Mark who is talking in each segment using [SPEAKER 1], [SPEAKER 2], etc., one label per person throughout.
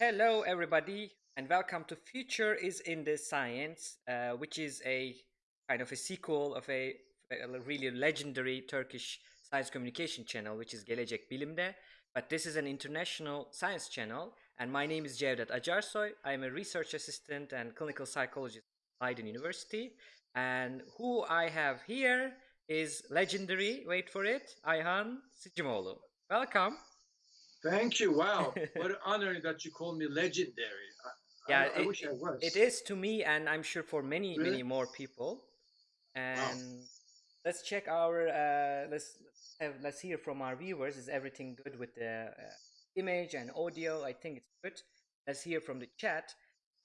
[SPEAKER 1] Hello, everybody, and welcome to Future is in the Science, uh, which is a kind of a sequel of a, a really legendary Turkish science communication channel, which is Gelecek Bilim'de. But this is an international science channel, and my name is Cevdet Acarsoy. I'm a research assistant and clinical psychologist at Leiden University. And who I have here is legendary, wait for it, Ayhan Sicimoğlu. Welcome.
[SPEAKER 2] Thank you. Wow, what an honor that you call me legendary. I,
[SPEAKER 1] Yeah,
[SPEAKER 2] I, I
[SPEAKER 1] it-
[SPEAKER 2] wish I was.
[SPEAKER 1] It is to me, and I'm sure for many,
[SPEAKER 2] Really?
[SPEAKER 1] many more people. And let's check our. Uh, let's let's have, let's hear from our viewers. Is everything good with the uh, image and audio? I think it's good. Let's hear from the chat.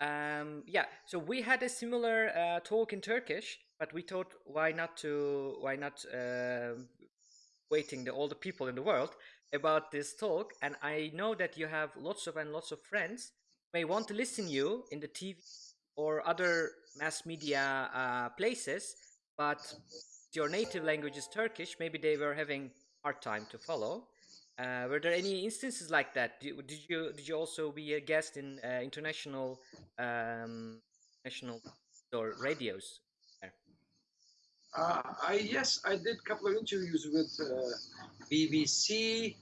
[SPEAKER 1] Um, yeah, so we had a similar uh, talk in Turkish, but we thought why not to why not um waiting the all the people in the world about this talk and i know that you have lots of and lots of friends may want to listen you in the tv or other mass media uh, places but your native language is turkish. Maybe they were having hard time to follow. Uh, were there any instances like that? Did, you did you also be a guest in uh, international um, national or radios?
[SPEAKER 2] Uh, I yes, I did a couple of interviews with uh, BBC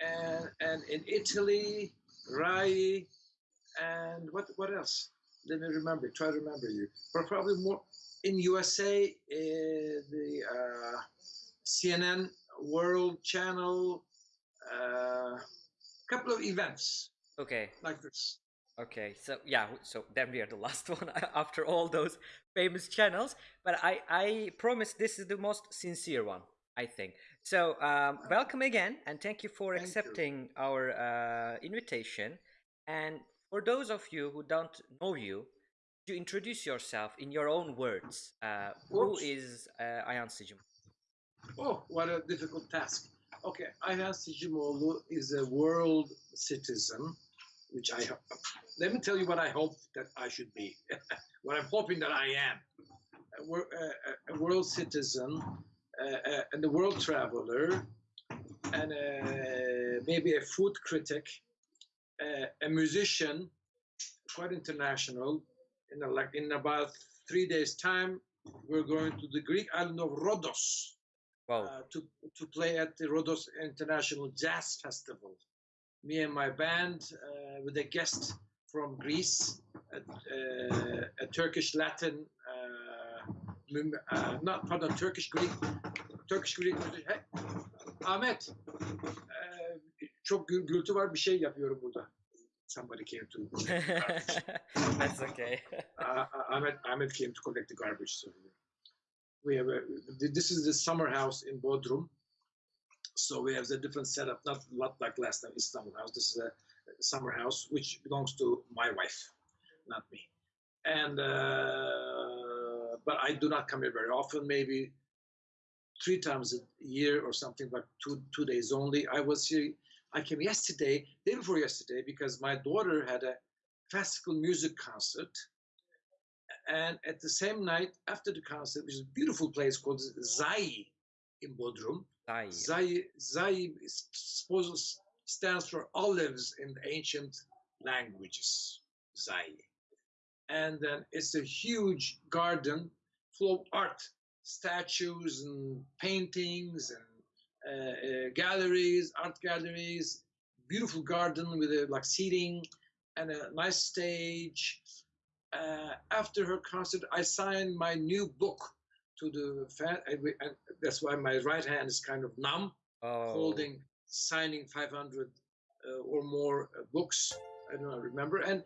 [SPEAKER 2] and and in Italy, Rai, and what what else? Let me remember. Try to remember you. But probably more in USA, uh, the uh, CNN World Channel, a couple of events
[SPEAKER 1] okay
[SPEAKER 2] like this.
[SPEAKER 1] Okay, so yeah, so then we are the last one after all those famous channels. But I, I promise this is the most sincere one, I think. So um, welcome again, and thank you for
[SPEAKER 2] Thank you.
[SPEAKER 1] accepting our uh, invitation. And for those of you who don't know you, you introduce yourself in your own words. Uh, who is uh, Sicim?
[SPEAKER 2] Oh, what a difficult task. Okay, Ayhan Sicimoğlu is a world citizen, which I ho- let me tell you what I hope that I should be, what I'm hoping that I am. A, a- a- a world citizen, uh, uh, and a world traveler, and uh, maybe a food critic, uh, a musician, quite international. In a, like in about three days' time, we're going to the Greek island of Rhodos
[SPEAKER 1] Wow.
[SPEAKER 2] uh, to to play at the Rhodos International Jazz Festival. Me and my band uh, with a guest from Greece, a, uh, a Turkish Latin, uh, uh, not pardon, Turkish Greek, Turkish Greek. Hey, Ahmet, uh, çok gür- gürültü var bir şey yapıyorum burada. Somebody came to
[SPEAKER 1] That's okay.
[SPEAKER 2] uh, Ahmed Ahmed came to collect the garbage. So we have a, this is the summer house in Bodrum. So we have a different setup, not not like last time Istanbul house. This is a summer house which belongs to my wife, not me. And uh, but I do not come here very often. Maybe three times a year or something, but two two days only. I was here. I came yesterday, day before yesterday, because my daughter had a classical music concert. And at the same night, after the concert, which is a beautiful place called Zai in Bodrum.
[SPEAKER 1] Zai.
[SPEAKER 2] Zai, Zai is supposed stands for olives in the ancient languages. Zai. And then it's a huge garden full of art, statues and paintings and uh, uh, galleries, art galleries, beautiful garden with a, like seating and a nice stage. Uh, after her concert, I signed my new book to the fan. and we- and That's why my right hand is kind of numb,
[SPEAKER 1] Oh.
[SPEAKER 2] holding, signing 500 uh, or more uh, books. I don't remember. And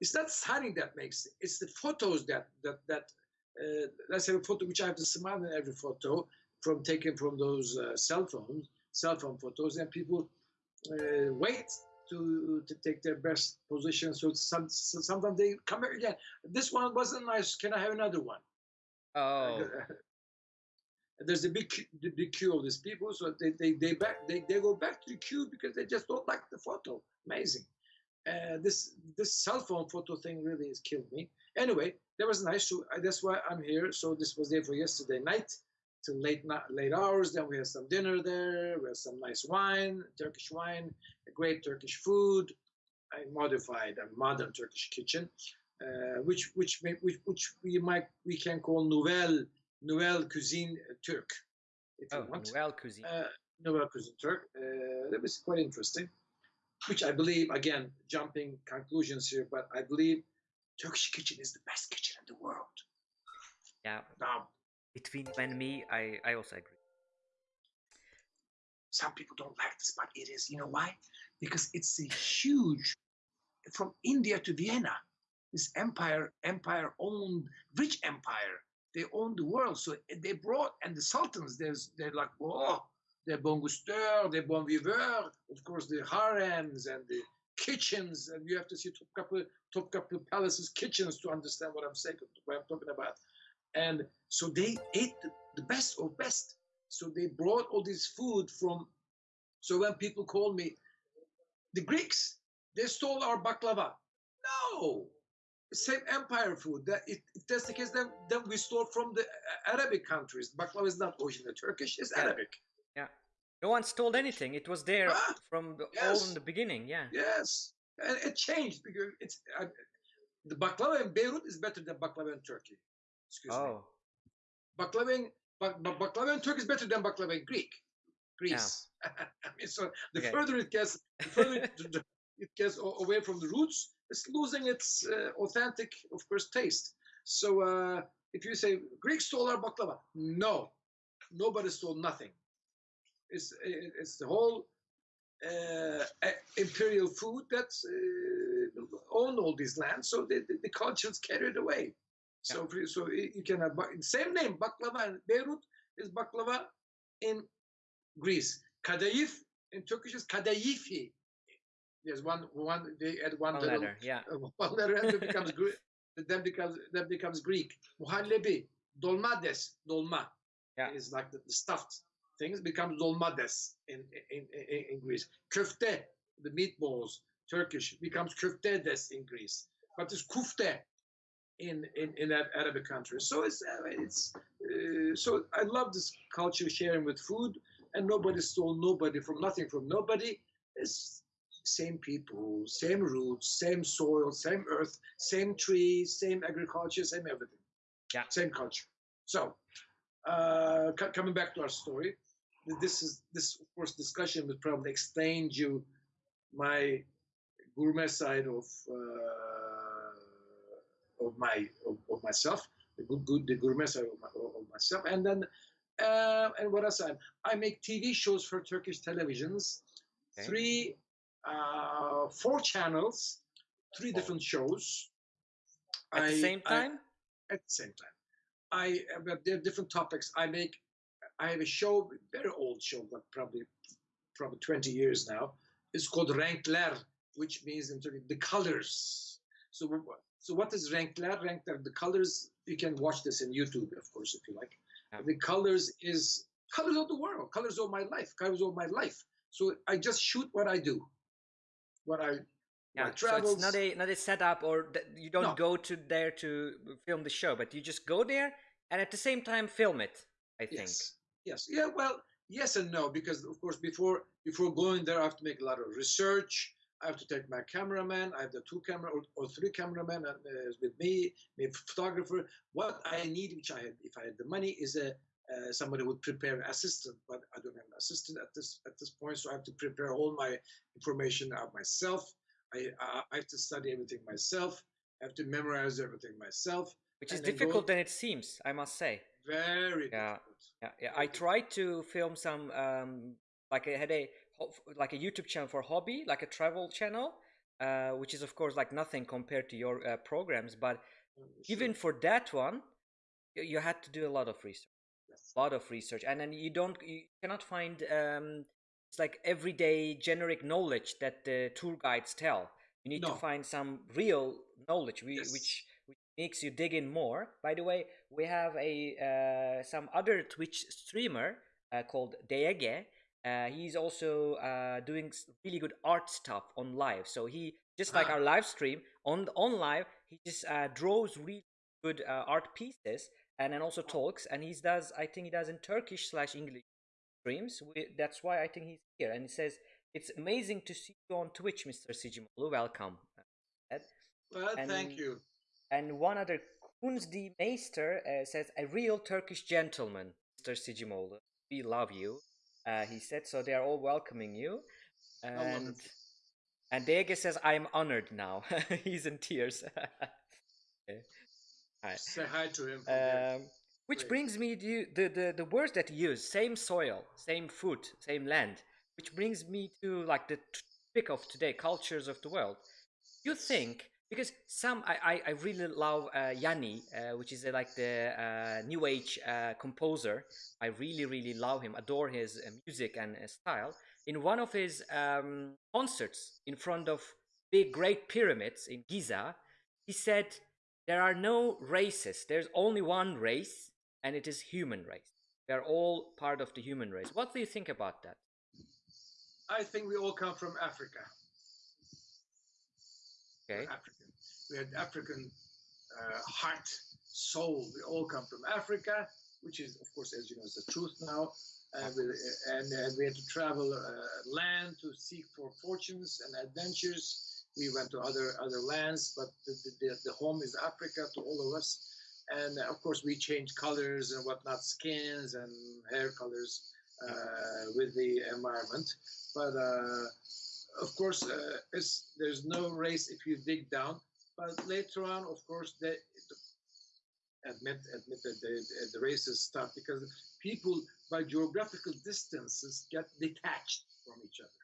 [SPEAKER 2] it's not signing that makes it. It's the photos that that that. Uh, let's have a photo which I have to smile in every photo from taken from those uh, cell phones, cell phone photos, and people uh, wait to to take their best position. So some so sometimes they come here again. This one wasn't nice. Can I have another one?
[SPEAKER 1] Oh.
[SPEAKER 2] There's a big queue- the big queue of these people, so they they they back they, they go back to the queue because they just don't like the photo. Amazing. Uh, this this cell phone photo thing really has killed me. Anyway, that was nice. So that's why I'm here. So this was there for yesterday night till late late hours. Then we had some dinner there. We had some nice wine, Turkish wine, great Turkish food, I modified a modern Turkish kitchen, uh, which which may, which which we might we can call nouvelle nouvelle cuisine Turk, if
[SPEAKER 1] Oh,
[SPEAKER 2] you want.
[SPEAKER 1] Nouvelle cuisine.
[SPEAKER 2] Uh, nouvelle cuisine Turk. Uh, that was quite interesting. Which I believe, again, jumping conclusions here, but I believe Turkish kitchen is the best kitchen in the world.
[SPEAKER 1] yeah,
[SPEAKER 2] Now,
[SPEAKER 1] between you and me, I, I also agree.
[SPEAKER 2] some people don't like this, but it is. You know why? Because it's a huge, from India to Vienna, this empire, empire owned, rich empire. They owned the world, so they brought and the sultans. There's they're like oh, the bon gusteur, the bon viveur, of course the harems and the kitchens, and you have to see Topkapı Topkapı Palace's kitchens to understand what I'm saying, what I'm talking about. And so they ate the, best of best. So they brought all this food from. So when people call me, the Greeks, they stole our baklava. No, same empire food. That if, if that's the case, then then we stole from the Arabic countries. Baklava is not originally Turkish; it's. Arabic.
[SPEAKER 1] No one stole anything. It was there
[SPEAKER 2] Ah,
[SPEAKER 1] from the, all in the beginning. Yeah.
[SPEAKER 2] Yes, and it changed because it's uh, the baklava in Beirut is better than baklava in Turkey. Excuse me.
[SPEAKER 1] Oh,
[SPEAKER 2] Baklava in, bak, bak- baklava in Turkey is better than baklava in Greek. Greece. I mean, so the
[SPEAKER 1] Okay.
[SPEAKER 2] further it gets, the further it, it gets away from the roots, it's losing its uh, authentic, of course, taste. So uh, if you say Greeks stole our baklava, no, nobody stole nothing. It's it's the whole uh, imperial food that's uh, owned all these lands. So the, the, the cultures carried away. So for- so you can have same name baklava in Beirut is baklava in Greece. Kadayif in Turkish is kadayifi. There's one one they add one,
[SPEAKER 1] one
[SPEAKER 2] little
[SPEAKER 1] letter. Yeah.
[SPEAKER 2] uh, one letter and it becomes Greek. Then becomes then becomes Greek. Muhallebi, dolmades, dolma
[SPEAKER 1] Yeah.
[SPEAKER 2] is like the, the stuffed things becomes dolmades in in, in in Greece. Köfte, the meatballs, Turkish becomes köftedes in Greece, but it's kufte in in in that Arabic country. So it's uh, it's uh, so I love this culture sharing with food, and nobody stole nobody from nothing from nobody. It's same people, same roots, same soil, same earth, same trees, same agriculture, same everything.
[SPEAKER 1] Yeah.
[SPEAKER 2] Same culture. So, uh, co- coming back to our story, this is this of course discussion would probably explain you my gourmet side of uh, of my of, of myself, the good, good the gourmet side of, my, of myself, and then uh, and what else? I, I make TV shows for Turkish televisions,
[SPEAKER 1] Okay.
[SPEAKER 2] three, uh, four channels, three
[SPEAKER 1] Oh.
[SPEAKER 2] different shows.
[SPEAKER 1] At the
[SPEAKER 2] I-
[SPEAKER 1] same
[SPEAKER 2] I-
[SPEAKER 1] time.
[SPEAKER 2] at the same time. I are different topics. I make. I have a show, very old show, but probably probably 20 years now. It's called Renkler, which means in Turkey the colors. So so what is Renkler? Renkler, the colors. You can watch this in YouTube, of course, if you like.
[SPEAKER 1] Yeah.
[SPEAKER 2] The colors is colors of the world, colors of my life, colors of my life. So I just shoot what I do. What I
[SPEAKER 1] Yeah, so it's not a not a setup, or you don't
[SPEAKER 2] No.
[SPEAKER 1] go to there to film the show, but you just go there and at the same time film it. I think.
[SPEAKER 2] Yes. Yes. Yeah. Well, yes and no, because of course before before going there, I have to make a lot of research. I have to take my cameraman. I have the two camera or, or three cameramen uh, with me, my photographer. What I need, which I had, if I had the money, is a uh, somebody would prepare an assistant, but I don't have an assistant at this at this point, so I have to prepare all my information out myself. I I, I have to study everything myself. I have to memorize everything myself.
[SPEAKER 1] Which is
[SPEAKER 2] then go-
[SPEAKER 1] difficult than it seems, I must say.
[SPEAKER 2] Very
[SPEAKER 1] Yeah.
[SPEAKER 2] difficult.
[SPEAKER 1] Yeah, yeah. I tried to film some, um, like I had a like a YouTube channel for hobby, like a travel channel, uh, which is of course like nothing compared to your uh, programs. But
[SPEAKER 2] Sure.
[SPEAKER 1] even for that one, you, had to do a lot of research,
[SPEAKER 2] Yes.
[SPEAKER 1] a lot of research, and then you don't, you cannot find um, it's like everyday generic knowledge that the tour guides tell. You need to find some real knowledge, we,
[SPEAKER 2] Yes.
[SPEAKER 1] which makes you dig in more. By the way, we have a uh, some other Twitch streamer uh, called Deege. Uh, he's also uh, doing really good art stuff on live. So he just like
[SPEAKER 2] Ah.
[SPEAKER 1] our live stream on on live, he just uh, draws really good uh, art pieces and then also talks. And he does, I think he does in Turkish slash English streams. We, that's why I think he's here. And he says it's amazing to see you on Twitch, Mr. Sicimoğlu. Welcome.
[SPEAKER 2] Well,
[SPEAKER 1] And-
[SPEAKER 2] thank you.
[SPEAKER 1] And one other Kunz D. Meister uh, says, a real Turkish gentleman, Mr. Sicimoğlu. We love you. Uh, he said, so they are all welcoming you. And, and Dege says, I'm honored now. He's in tears. Okay. Hi.
[SPEAKER 2] Say hi to him.
[SPEAKER 1] Um, which brings me to the, the, the words that you use same soil, same food, same land, which brings me to like the topic of today cultures of the world. You think, because some, I, I, I really love uh, Yanni, uh, which is uh, like the uh, new age uh, composer. I really, really love him, adore his uh, music and uh, style. In one of his um, concerts in front of big, great pyramids in Giza, he said, there are no races. There's only one race, and it is human race. We are all part of the human race. What do you think about that?
[SPEAKER 2] I think we all come from Africa.
[SPEAKER 1] Okay.
[SPEAKER 2] African. We had African uh, heart, soul. We all come from Africa, which is, of course, as you know, is the truth now. Uh, we, and uh, we had to travel uh, land to seek for fortunes and adventures. We went to other other lands, but the, the, the home is Africa to all of us. And uh, of course, we change colors and whatnot, skins and hair colors uh, with the environment. But uh, of course, uh, there's no race if you dig down. But later on, of course, they admit admit that the, the races start because people by geographical distances get detached from each other.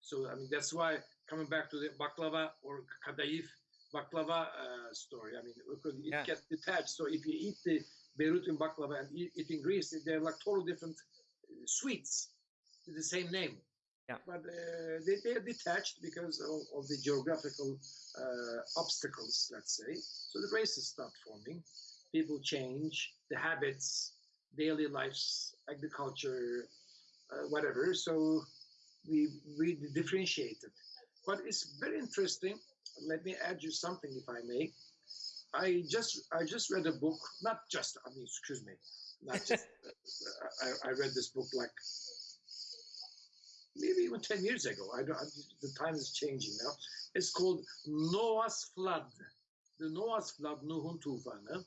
[SPEAKER 2] So I mean that's why coming back to the baklava or kadayif baklava uh, story. I mean because it
[SPEAKER 1] Yeah.
[SPEAKER 2] gets detached. So if you eat the Beirutin baklava and eat it in Greece, they're like totally different uh, sweets with the same name.
[SPEAKER 1] Yeah.
[SPEAKER 2] But uh, they, they're detached because of, of the geographical uh, obstacles, let's say. So the races start forming. People change, the habits, daily lives, agriculture, uh, whatever. So we we differentiated. But it's very interesting. Let me add you something, if I may. I just I just read a book. Not just. I mean, excuse me. Not just. I, I read this book like maybe even 10 years ago. I don't, the time is changing now. It's called Noah's Flood. The Noah's Flood, Nuhun Tufanı.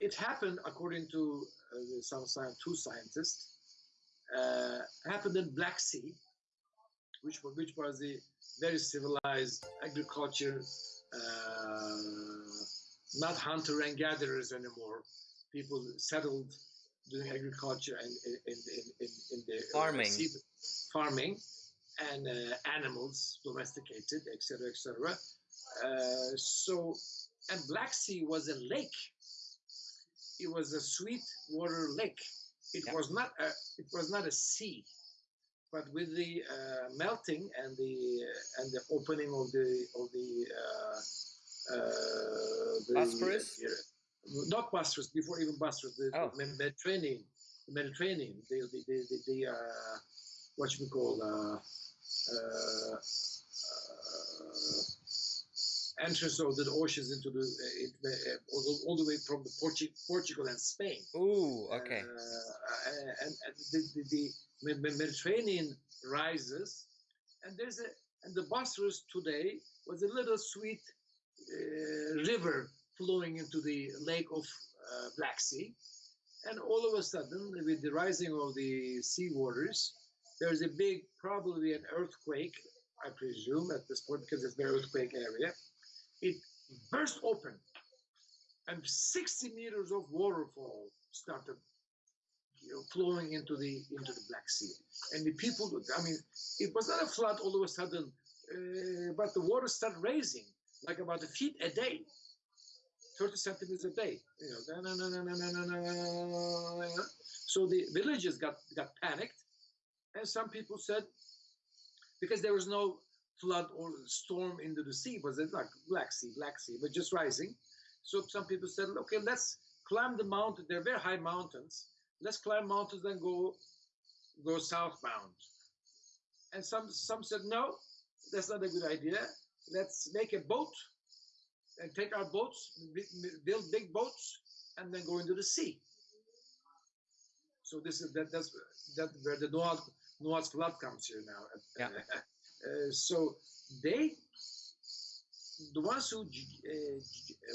[SPEAKER 2] It happened, according to uh, some science, two scientists, uh, happened in Black Sea, which was, which was a very civilized agriculture, uh, not hunter and gatherers anymore. People settled doing agriculture and in, in, in, in, in the uh,
[SPEAKER 1] Farming.
[SPEAKER 2] sea- farming and uh, animals domesticated, etc., etc. Uh, so, and Black Sea was a lake. It was a sweet water lake. It
[SPEAKER 1] Yeah.
[SPEAKER 2] was not a. It was not a sea. But with the uh, melting and the uh, and the opening of the of the uh, uh, the? Not Bosphorus, before even Bosphorus, the,
[SPEAKER 1] Oh.
[SPEAKER 2] the Mediterranean, the Mediterranean, the the the, the, the uh, what you call uh, uh, uh, entrance of the oceans into the, uh, it, uh, all, all the way from the Portu- Portugal and Spain.
[SPEAKER 1] Ooh, okay.
[SPEAKER 2] Uh, and, and the, the, the Me- Me- Mediterranean rises, and there's a and the Bosphorus today was a little sweet uh, river flowing into the lake of uh, Black Sea, and all of a sudden, with the rising of the sea waters, there's a big, probably an earthquake, I presume at this point because it's the earthquake area. It burst open, and 60 meters of waterfall started you know, flowing into the into the Black Sea. And the people, I mean, it was not a flood all of a sudden, uh, but the water started raising like about a feet a day, 30 centimeters a day. You know, so the villagers got, got panicked, and some people said, because there was no flood or storm into the sea, was it like Black Sea, Black Sea, but just rising. So some people said, okay, let's climb the mountain. They're very high mountains. Let's climb mountains and go go southbound. And some some said, no, that's not a good idea. Let's make a boat and take our boats, build big boats, and then go into the sea. So this is that that's that where the Noah's, Noah's flood comes here now.
[SPEAKER 1] Yeah.
[SPEAKER 2] Uh, so they, the ones who uh,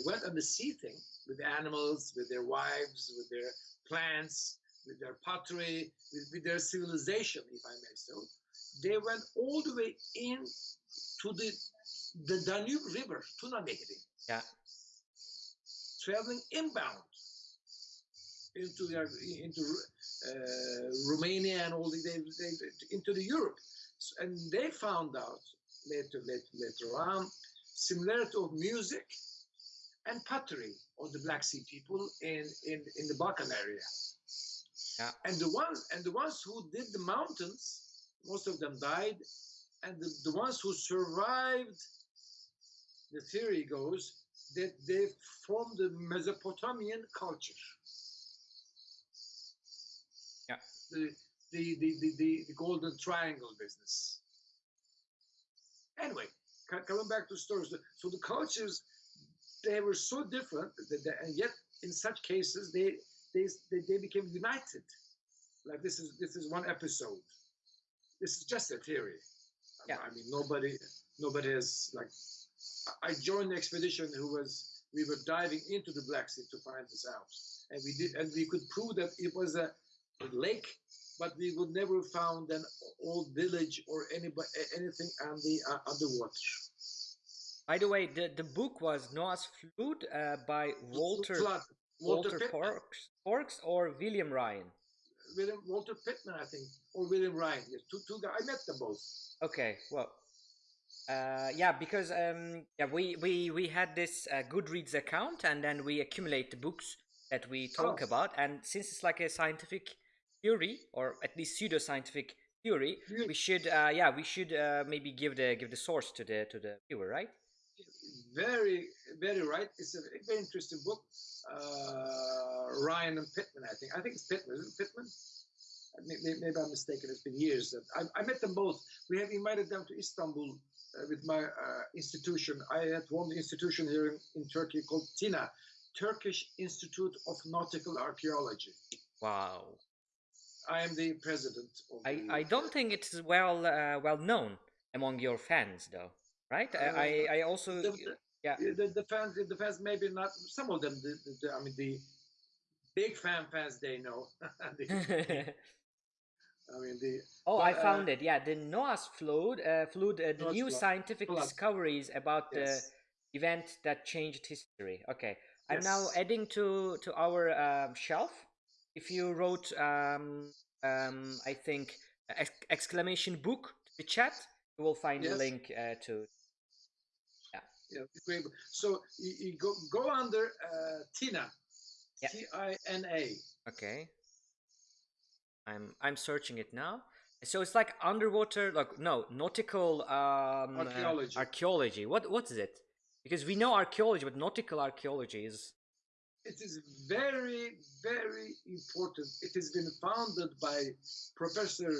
[SPEAKER 2] went on the sea thing with the animals, with their wives, with their plants, with their pottery, with, with their civilization, if I may so, they went all the way in to the the Danube River, Tuna Nehri.
[SPEAKER 1] Yeah.
[SPEAKER 2] Traveling inbound into their, into uh, Romania and all the they, they, into the Europe, and they found out later later later on similarity of music and pottery of the Black Sea people in in in the Balkan area.
[SPEAKER 1] Yeah.
[SPEAKER 2] And the ones and the ones who did the mountains, most of them died, and the, the ones who survived, the theory goes that they formed the Mesopotamian culture.
[SPEAKER 1] Yeah.
[SPEAKER 2] The the the the, the, the golden triangle business. Anyway, coming back to stories, so the cultures they were so different that, that- and yet in such cases they they they, they became united. Like this is this is one episode. This is just a theory.
[SPEAKER 1] Yeah.
[SPEAKER 2] I mean nobody nobody has like I- joined the expedition who was we were diving into the Black Sea to find this out. And we did and we could prove that it was a, a lake, but we would never found an old village or anybody anything on the uh, underwater.
[SPEAKER 1] By the way, the, the book was Noah's Flood uh, by Walter
[SPEAKER 2] Flood.
[SPEAKER 1] Walter,
[SPEAKER 2] Walter.
[SPEAKER 1] Forks, Forks or William Ryan.
[SPEAKER 2] William Walter Pitman, I think, or William Ryan. Yes, two two guys. I met them both.
[SPEAKER 1] Okay, well, uh, yeah, because um, yeah, we we we had this uh, Goodreads account, and then we accumulate the books that we talk
[SPEAKER 2] Oh.
[SPEAKER 1] about, and since it's like a scientific theory, or at least pseudo-scientific theory,
[SPEAKER 2] Yeah.
[SPEAKER 1] we should uh, yeah we should uh, maybe give the give the source to the to the viewer, right?
[SPEAKER 2] Very, very right. It's a very interesting book. Uh, Ryan and Pitman, I think. I think it's Pitman. Isn't it Pitman? Uh, may- may- Maybe I'm mistaken. It's been years I, I met them both. We have invited them to Istanbul with my uh, institution. I had one institution here in, in Turkey called TINA, Turkish Institute of Nautical Archaeology.
[SPEAKER 1] Wow,
[SPEAKER 2] I am the president of
[SPEAKER 1] I
[SPEAKER 2] the,
[SPEAKER 1] I don't think it's well uh, well known among your fans, though, right? I I, I also
[SPEAKER 2] the, the-
[SPEAKER 1] yeah.
[SPEAKER 2] the, the fans the fans maybe not some of them the, the, i mean the big fan fans they know i mean the
[SPEAKER 1] Oh, I
[SPEAKER 2] But, uh,
[SPEAKER 1] found it. Yeah, the Noah's Flood, uh, flood, uh, the
[SPEAKER 2] Noah's
[SPEAKER 1] new
[SPEAKER 2] Flood.
[SPEAKER 1] scientific
[SPEAKER 2] Flood.
[SPEAKER 1] discoveries about
[SPEAKER 2] yes
[SPEAKER 1] the event that changed history. Okay, I'm now adding to to our um, shelf. If you wrote, um, um, I think, ex- exclamation book to the chat, you will find the
[SPEAKER 2] Yes.
[SPEAKER 1] link uh, to.
[SPEAKER 2] yeah yeah. so you, you go go under uh, tina
[SPEAKER 1] Yeah.
[SPEAKER 2] t-i-n-a
[SPEAKER 1] Okay, I'm I'm searching it now. So it's like underwater, like no nautical um, uh,
[SPEAKER 2] Archaeology.
[SPEAKER 1] archaeology. What what is it? Because we know archaeology, but nautical archaeology is
[SPEAKER 2] it is very very important it has been founded by professor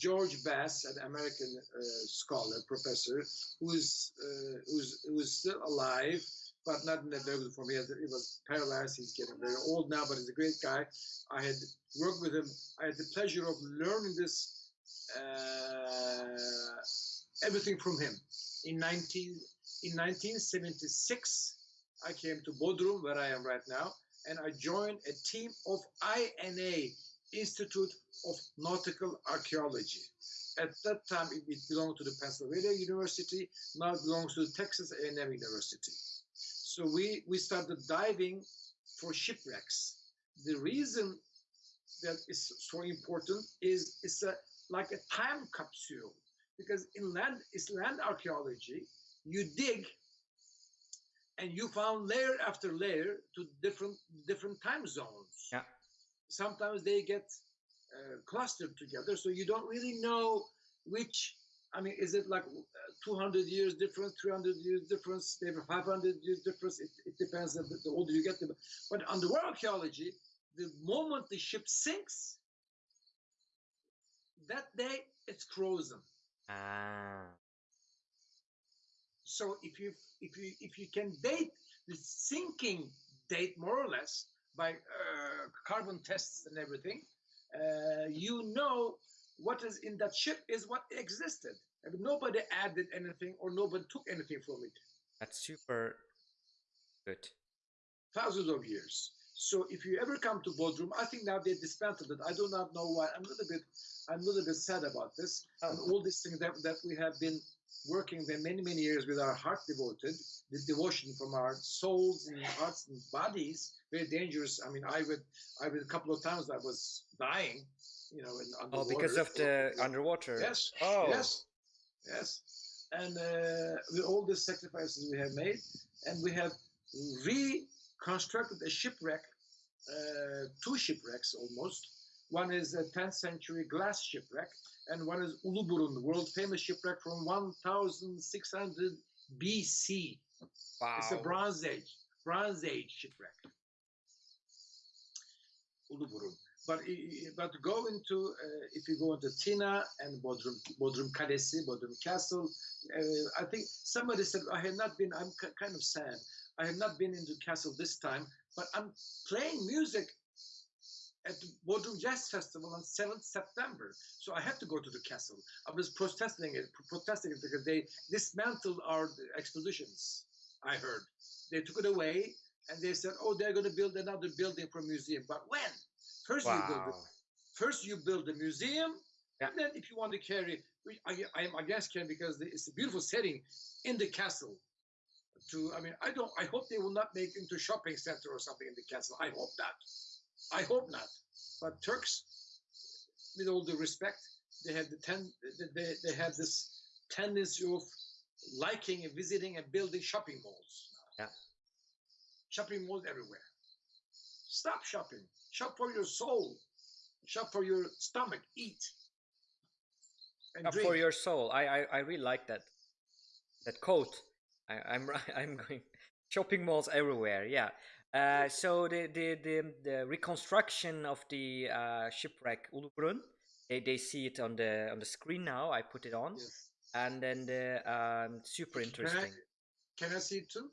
[SPEAKER 2] George Bass, an American uh, scholar, professor, who's, uh, who's who's still alive, but not in a very good form. He, has, was paralyzed. He's getting very old now, but he's a great guy. I had worked with him. I had the pleasure of learning this uh, everything from him. In 19 in 1976, I came to Bodrum, where I am right now, and I joined a team of INA, Institute of Nautical Archaeology. At that time, it belonged to the Pennsylvania University. Now it belongs to the Texas A&M University. So we we started diving for shipwrecks. The reason that is so important is it's a like a time capsule because in land is land archaeology. You dig and you found layer after layer to different different time zones.
[SPEAKER 1] Yeah.
[SPEAKER 2] Sometimes they get uh, clustered together, so you don't really know which. I mean, is it like uh, 200 years difference, 300 years difference, maybe 500 years difference? It, it depends. The, the older you get, the, but underwater archaeology, the moment the ship sinks, that day it's frozen.
[SPEAKER 1] ah
[SPEAKER 2] So if you if you if you can date the sinking date more or less, by uh, carbon tests and everything, uh, you know what is in that ship is what existed. I mean, nobody added anything or nobody took anything from it.
[SPEAKER 1] That's super good.
[SPEAKER 2] Thousands of years. So if you ever come to Bodrum, I think now they dismantled it. I do not know why. I'm a little bit, I'm a little bit sad about this. Oh. And
[SPEAKER 1] Oh,
[SPEAKER 2] all these things that, that we have been working for many, many years with our heart devoted, the devotion from our souls and hearts and bodies, very dangerous. I mean, I would, I would a couple of times I was dying, you know, in underwater.
[SPEAKER 1] oh, because of the underwater.
[SPEAKER 2] Yes.
[SPEAKER 1] Oh,
[SPEAKER 2] Yes. Yes. And uh, with all the sacrifices we have made, and we have reconstructed a shipwreck, uh, two shipwrecks almost. One is a 10th century glass shipwreck, and one is Uluburun, world famous shipwreck from 1600 BC.
[SPEAKER 1] wow.
[SPEAKER 2] It's a Bronze Age, Bronze Age shipwreck. Uluburun. But but go into uh, if you go into Tina and Bodrum Bodrum Kalesi, Bodrum Castle. Uh, I think somebody said I have not been. I'm ki- kind of sad. I have not been into castle this time, but I'm playing music at the Bodrum Jazz Festival on 7th September. So I had to go to the castle. I was protesting it, protesting it because they dismantled our expositions. I heard they took it away and they said, "Oh, they're going to build another building for a museum." But when? First you build
[SPEAKER 1] Wow.
[SPEAKER 2] First you build a museum,
[SPEAKER 1] Yeah.
[SPEAKER 2] and then if you want to carry, I, I am against carrying because it's a beautiful setting in the castle. To I mean, I don't. I hope they will not make into shopping center or something in the castle. I hope not. I hope not. But Turks, with all due respect, they have the ten. They, they have this tendency of liking and visiting and building shopping malls.
[SPEAKER 1] Yeah.
[SPEAKER 2] Shopping malls everywhere. Stop shopping. Shop for your soul. Shop for your stomach. Eat. And
[SPEAKER 1] Uh,
[SPEAKER 2] drink.
[SPEAKER 1] for your soul. I, I I really like that that quote. I, I'm I'm going shopping malls everywhere. Yeah. Uh, so the, the the the reconstruction of the uh, shipwreck Uluburun, they they see it on the on the screen now. I put it on,
[SPEAKER 2] Yes.
[SPEAKER 1] and then the um, super
[SPEAKER 2] Can I-
[SPEAKER 1] interesting.
[SPEAKER 2] Can I see it too?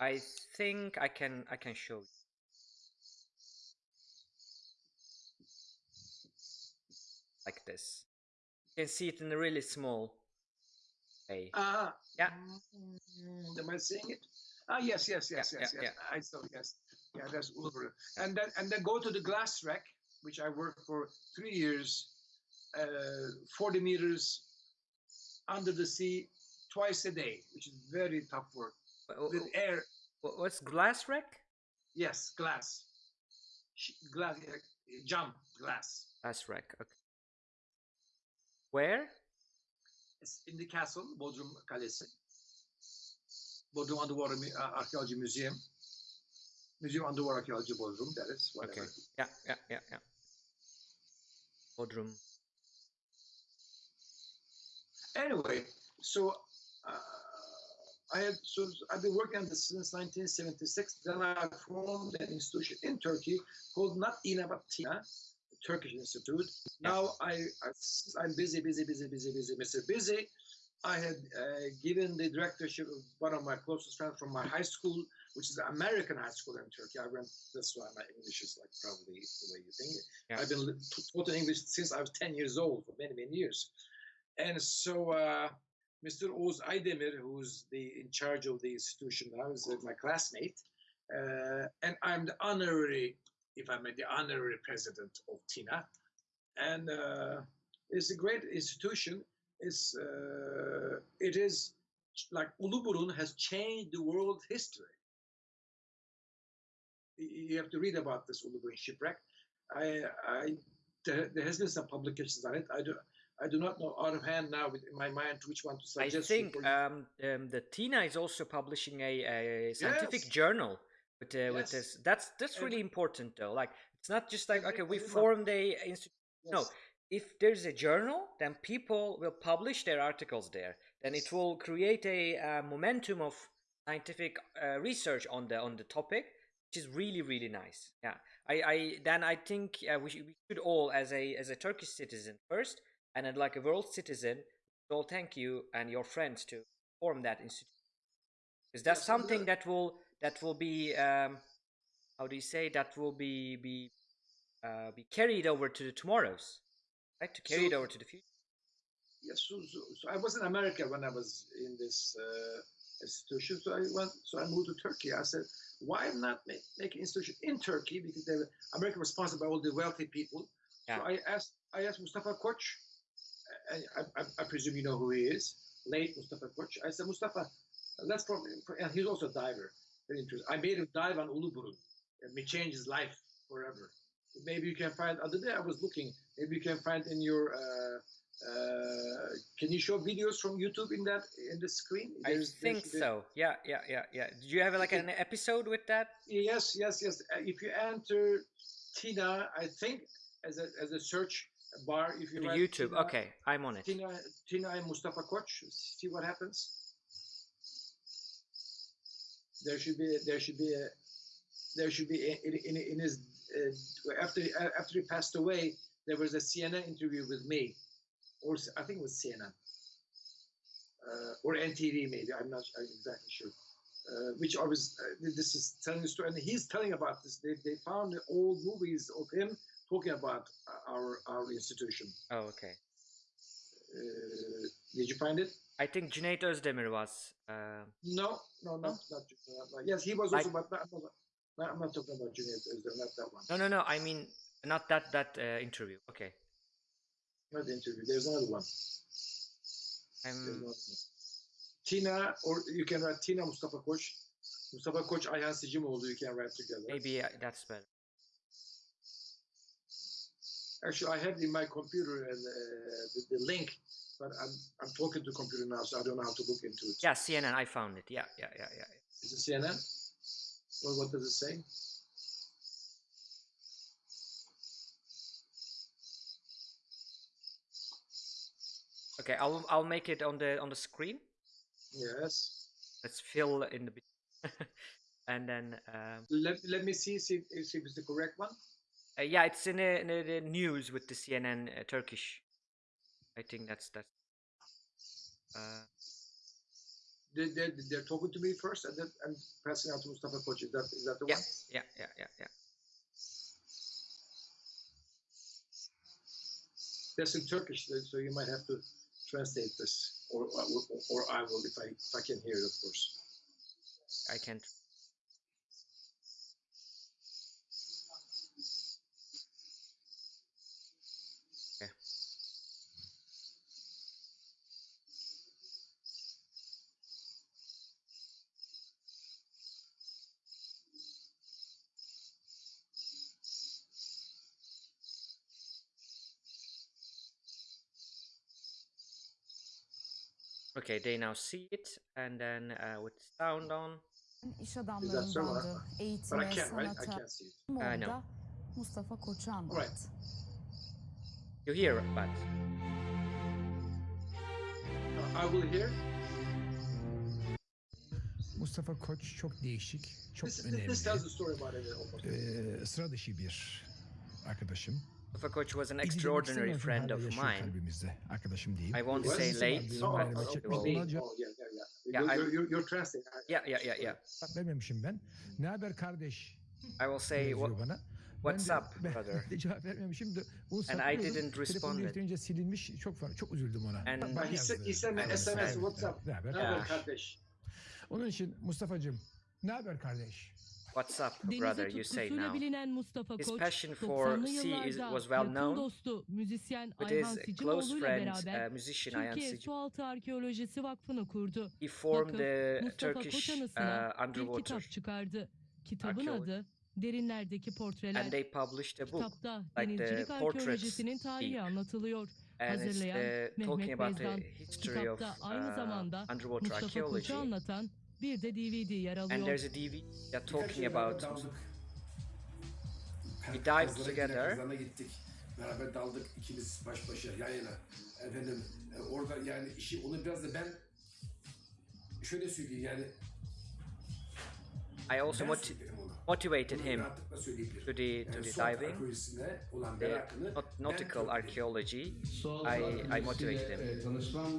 [SPEAKER 1] I think I can I can show you. like this. You can see it in a really small way.
[SPEAKER 2] Ah.
[SPEAKER 1] Yeah.
[SPEAKER 2] Mm, Am I seeing it? Ah, yes, yes, yes,
[SPEAKER 1] Yeah,
[SPEAKER 2] yes,
[SPEAKER 1] yeah,
[SPEAKER 2] yes. I saw. Yes. Yeah, that's Ulver. And then and then go to the glass wreck, which I worked for three years, uh, 40 meters under the sea, twice a day, which is very tough work. With air,
[SPEAKER 1] What's glass wreck?
[SPEAKER 2] yes, glass, glass, uh, jump, glass.
[SPEAKER 1] Glass wreck. Okay. Where?
[SPEAKER 2] It's in the castle, Bodrum Kalesi. Bodrum Underwater Archaeology Museum. Museum Underwater Archaeology Bodrum, that is, whatever.
[SPEAKER 1] Okay. Yeah, yeah, yeah, yeah. Bodrum.
[SPEAKER 2] Anyway, so uh, I had so I've been working on this since 1976. Then I formed an institution in Turkey called not INA but Turkish Institute. Now I, I I'm busy, busy, busy, busy, busy, busy, busy. I had uh, given the directorship of one of my closest friends from my high school, which is the American high school in Turkey. I went. That's why my English is like probably the way you think.
[SPEAKER 1] Yeah.
[SPEAKER 2] I've been taught in English since I was 10 years old for many, many years. And so uh, Mr. Oz Aydemir, who's the in charge of the institution now, is uh, my classmate. Uh, and I'm the honorary, if I may, the honorary president of TINA. And uh, it's a great institution. It's, uh, it is like Uluburun has changed the world history. You have to read about this Uluburun shipwreck. I, I, there, there has been some publications on it. I do, I do not know out of hand now with, in my mind which one to
[SPEAKER 1] I think um, um, the Tina is also publishing a, a scientific
[SPEAKER 2] Yes.
[SPEAKER 1] journal with uh, with this. That's that's
[SPEAKER 2] And-
[SPEAKER 1] really important though. Like it's not just like okay, we formed a institute. No,
[SPEAKER 2] Yes.
[SPEAKER 1] If there's a journal, then people will publish their articles there. Then it will create a uh, momentum of scientific uh, research on the on the topic, which is really really nice. Yeah, I, I then I think uh, we, should, we should all as a as a Turkish citizen first, and then like a world citizen, all thank you and your friends to form that institute because that's something that will that will be um, how do you say that will be be uh, be carried over to the tomorrows, right? To carry it over to the future.
[SPEAKER 2] Yes, so, so, so I was in America when I was in this uh, institution. So I went, so I moved to Turkey. I said, why not make, make an institution in Turkey because they were, America was sponsored by all the wealthy people.
[SPEAKER 1] Yeah.
[SPEAKER 2] So I asked, I asked Mustafa Koç. I, I, I- presume you know who he is, late Mustafa Koç. I said, Mustafa, let's probably, and he's also a diver. Very interesting. I made him dive on Uluburun. and may change his life forever. Maybe you can find. Other day I was looking. Maybe you can find in your. Uh, uh, can you show videos from YouTube in that in the screen?
[SPEAKER 1] I think
[SPEAKER 2] there's-
[SPEAKER 1] so. Yeah, yeah, yeah, yeah. Do you have like an episode with that?
[SPEAKER 2] Yes, yes, yes. Uh, If you enter Tina, I think as a as a search bar, if you
[SPEAKER 1] The YouTube.
[SPEAKER 2] Tina,
[SPEAKER 1] Okay, I'm on it.
[SPEAKER 2] Tina, Tina and Mustafa Koç. See what happens. There should be there should be a there should be in, in, in his uh, after after he passed away there was a CNN interview with me, or I think it was CNN uh, or NTV maybe I'm not exactly sure. Uh, which I was uh, this is telling the story and he's telling about this. They, they found old movies of him talking about our our institution.
[SPEAKER 1] Oh, okay.
[SPEAKER 2] Uh, did you find it?
[SPEAKER 1] I think Cüneyt Özdemir was. Uh,
[SPEAKER 2] No, no, not, not, not Yes, he was also, but not, not, I'm not talking about Cüneyt Özdemir, not that one.
[SPEAKER 1] no, no, no. I mean, not that that uh, interview. Okay.
[SPEAKER 2] Not the interview. There's another one. There's
[SPEAKER 1] I'm.
[SPEAKER 2] another one. Tina, or you can write Tina Mustafa Koç. Mustafa Koç, Ayhan Sicimoğlu, you can write together.
[SPEAKER 1] Maybe uh, that's better.
[SPEAKER 2] Actually, I have in my computer uh, the, the link, but I'm, I'm talking to computer now, so I don't know how to look into it.
[SPEAKER 1] Yeah, CNN. I found it. Yeah, yeah, yeah, yeah.
[SPEAKER 2] Is it CNN? Well, what does it say?
[SPEAKER 1] Okay, I'll I'll make it on the on the screen.
[SPEAKER 2] Yes.
[SPEAKER 1] Let's fill in the and then um,
[SPEAKER 2] Let, let me see, see, if- if it's the correct one.
[SPEAKER 1] uh, yeah, it's in the, in the, the news with the CNN uh, Turkish. I think that's that's. Uh,
[SPEAKER 2] They, they, they're talking to me first and then and passing out to Mustafa Koç. Is that, is that the
[SPEAKER 1] yeah,
[SPEAKER 2] one?
[SPEAKER 1] yeah, yeah, yeah, yeah.
[SPEAKER 2] That's in Turkish, so- so you might have to translate this, or or, or I will if I if I can hear it, of course.
[SPEAKER 1] I can't. Okay, they now see it, and then uh, with sound on.
[SPEAKER 3] İş
[SPEAKER 2] so,
[SPEAKER 3] adamlarındandı.
[SPEAKER 2] But I
[SPEAKER 3] Eğitime,
[SPEAKER 2] can't, right? I can't see it.
[SPEAKER 1] I know.
[SPEAKER 3] Orada Mustafa Koç'u anlattı.
[SPEAKER 1] You hear, but
[SPEAKER 2] I will hear.
[SPEAKER 4] Mustafa Koç çok değişik, çok
[SPEAKER 2] This,
[SPEAKER 4] önemli.
[SPEAKER 2] this tells the story about it.
[SPEAKER 4] Ee, sıra dışı bir arkadaşım.
[SPEAKER 1] Mustafa Koç was an
[SPEAKER 4] İyi demek
[SPEAKER 1] extraordinary
[SPEAKER 4] istemiyorum,
[SPEAKER 1] friend
[SPEAKER 4] hala
[SPEAKER 1] of
[SPEAKER 4] yaşıyor
[SPEAKER 1] mine.
[SPEAKER 4] kalbimizde. Arkadaşım değil.
[SPEAKER 1] I won't
[SPEAKER 2] What?
[SPEAKER 1] say
[SPEAKER 4] Birisi var,
[SPEAKER 1] late.
[SPEAKER 4] bizim
[SPEAKER 2] Oh,
[SPEAKER 4] aileme
[SPEAKER 2] oh,
[SPEAKER 4] çekmiş.
[SPEAKER 2] oh, me.
[SPEAKER 4] Ona cevap
[SPEAKER 2] Oh, yeah, yeah, yeah.
[SPEAKER 1] Yeah,
[SPEAKER 2] you're,
[SPEAKER 1] I'm-
[SPEAKER 2] you're, you're, you're translating. I-
[SPEAKER 1] Yeah, yeah, yeah, yeah.
[SPEAKER 4] vermemişim ben. Ne haber kardeş?
[SPEAKER 1] I will say
[SPEAKER 4] yazıyor
[SPEAKER 1] what,
[SPEAKER 4] bana.
[SPEAKER 1] what's
[SPEAKER 4] ben de,
[SPEAKER 1] up,
[SPEAKER 4] ben
[SPEAKER 1] brother.
[SPEAKER 4] de cevap vermemişim de bunu
[SPEAKER 1] And I
[SPEAKER 4] saklıyordum.
[SPEAKER 1] didn't
[SPEAKER 4] Telefonu
[SPEAKER 1] respond it.
[SPEAKER 4] değiştirince silinmiş. Çok fa- çok üzüldüm ona.
[SPEAKER 1] And-
[SPEAKER 4] Bak-
[SPEAKER 2] Uh,
[SPEAKER 4] bak
[SPEAKER 2] he said,
[SPEAKER 4] yazdı.
[SPEAKER 2] he sent me
[SPEAKER 1] I
[SPEAKER 2] SMS,
[SPEAKER 1] understand.
[SPEAKER 2] what's up?
[SPEAKER 4] Ne haber
[SPEAKER 2] Ne haber
[SPEAKER 4] kardeş?
[SPEAKER 2] kardeş?
[SPEAKER 4] Onun için Mustafa'cığım ne haber kardeş?
[SPEAKER 1] What's up, brother? You say now.
[SPEAKER 5] bilinen Mustafa
[SPEAKER 1] His
[SPEAKER 5] Koç,
[SPEAKER 1] passion for
[SPEAKER 5] 90'lı
[SPEAKER 1] sea is, was well known
[SPEAKER 5] dostu müzisyen
[SPEAKER 1] with
[SPEAKER 5] Ayhan
[SPEAKER 1] his close friend,
[SPEAKER 5] beraber
[SPEAKER 1] uh, musician Ayhan
[SPEAKER 5] Türkiye. Sualtı Arkeolojisi Vakfı'nı kurdu.
[SPEAKER 1] He formed
[SPEAKER 5] Vakıf,
[SPEAKER 1] the
[SPEAKER 5] Mustafa
[SPEAKER 1] Turkish uh, underwater,
[SPEAKER 5] kitap çıkardı. Kitabın adı Derinlerdeki Portreler.
[SPEAKER 1] and they published a book,
[SPEAKER 5] Kitapta
[SPEAKER 1] like the
[SPEAKER 5] denizcilik
[SPEAKER 1] portraits
[SPEAKER 5] arkeolojisinin tarihi anlatılıyor.
[SPEAKER 1] and
[SPEAKER 5] Hazırlayan
[SPEAKER 1] uh,
[SPEAKER 5] Mehmet
[SPEAKER 1] the
[SPEAKER 5] Bezdan.
[SPEAKER 1] history of
[SPEAKER 5] Kitapta aynı
[SPEAKER 1] uh,
[SPEAKER 5] zamanda
[SPEAKER 1] underwater
[SPEAKER 5] Mustafa
[SPEAKER 1] archaeology.
[SPEAKER 5] Koç'u anlatan bir de DVD yer
[SPEAKER 1] And
[SPEAKER 5] alıyor.
[SPEAKER 1] there's a DVD that
[SPEAKER 6] Birkaç
[SPEAKER 1] talking about
[SPEAKER 6] daldık.
[SPEAKER 1] We dived together.
[SPEAKER 6] gittik, Kazana gittik. Beraber daldık ikimiz baş başa yan yana. Efendim e, orada yani işi onu biraz da ben şöyle söyleyeyim yani
[SPEAKER 1] I also
[SPEAKER 6] ben söylerim onu.
[SPEAKER 1] Motivated him to the to the diving. The, nautical archaeology,
[SPEAKER 7] Sual
[SPEAKER 1] I- I motivated him.
[SPEAKER 7] tanışmam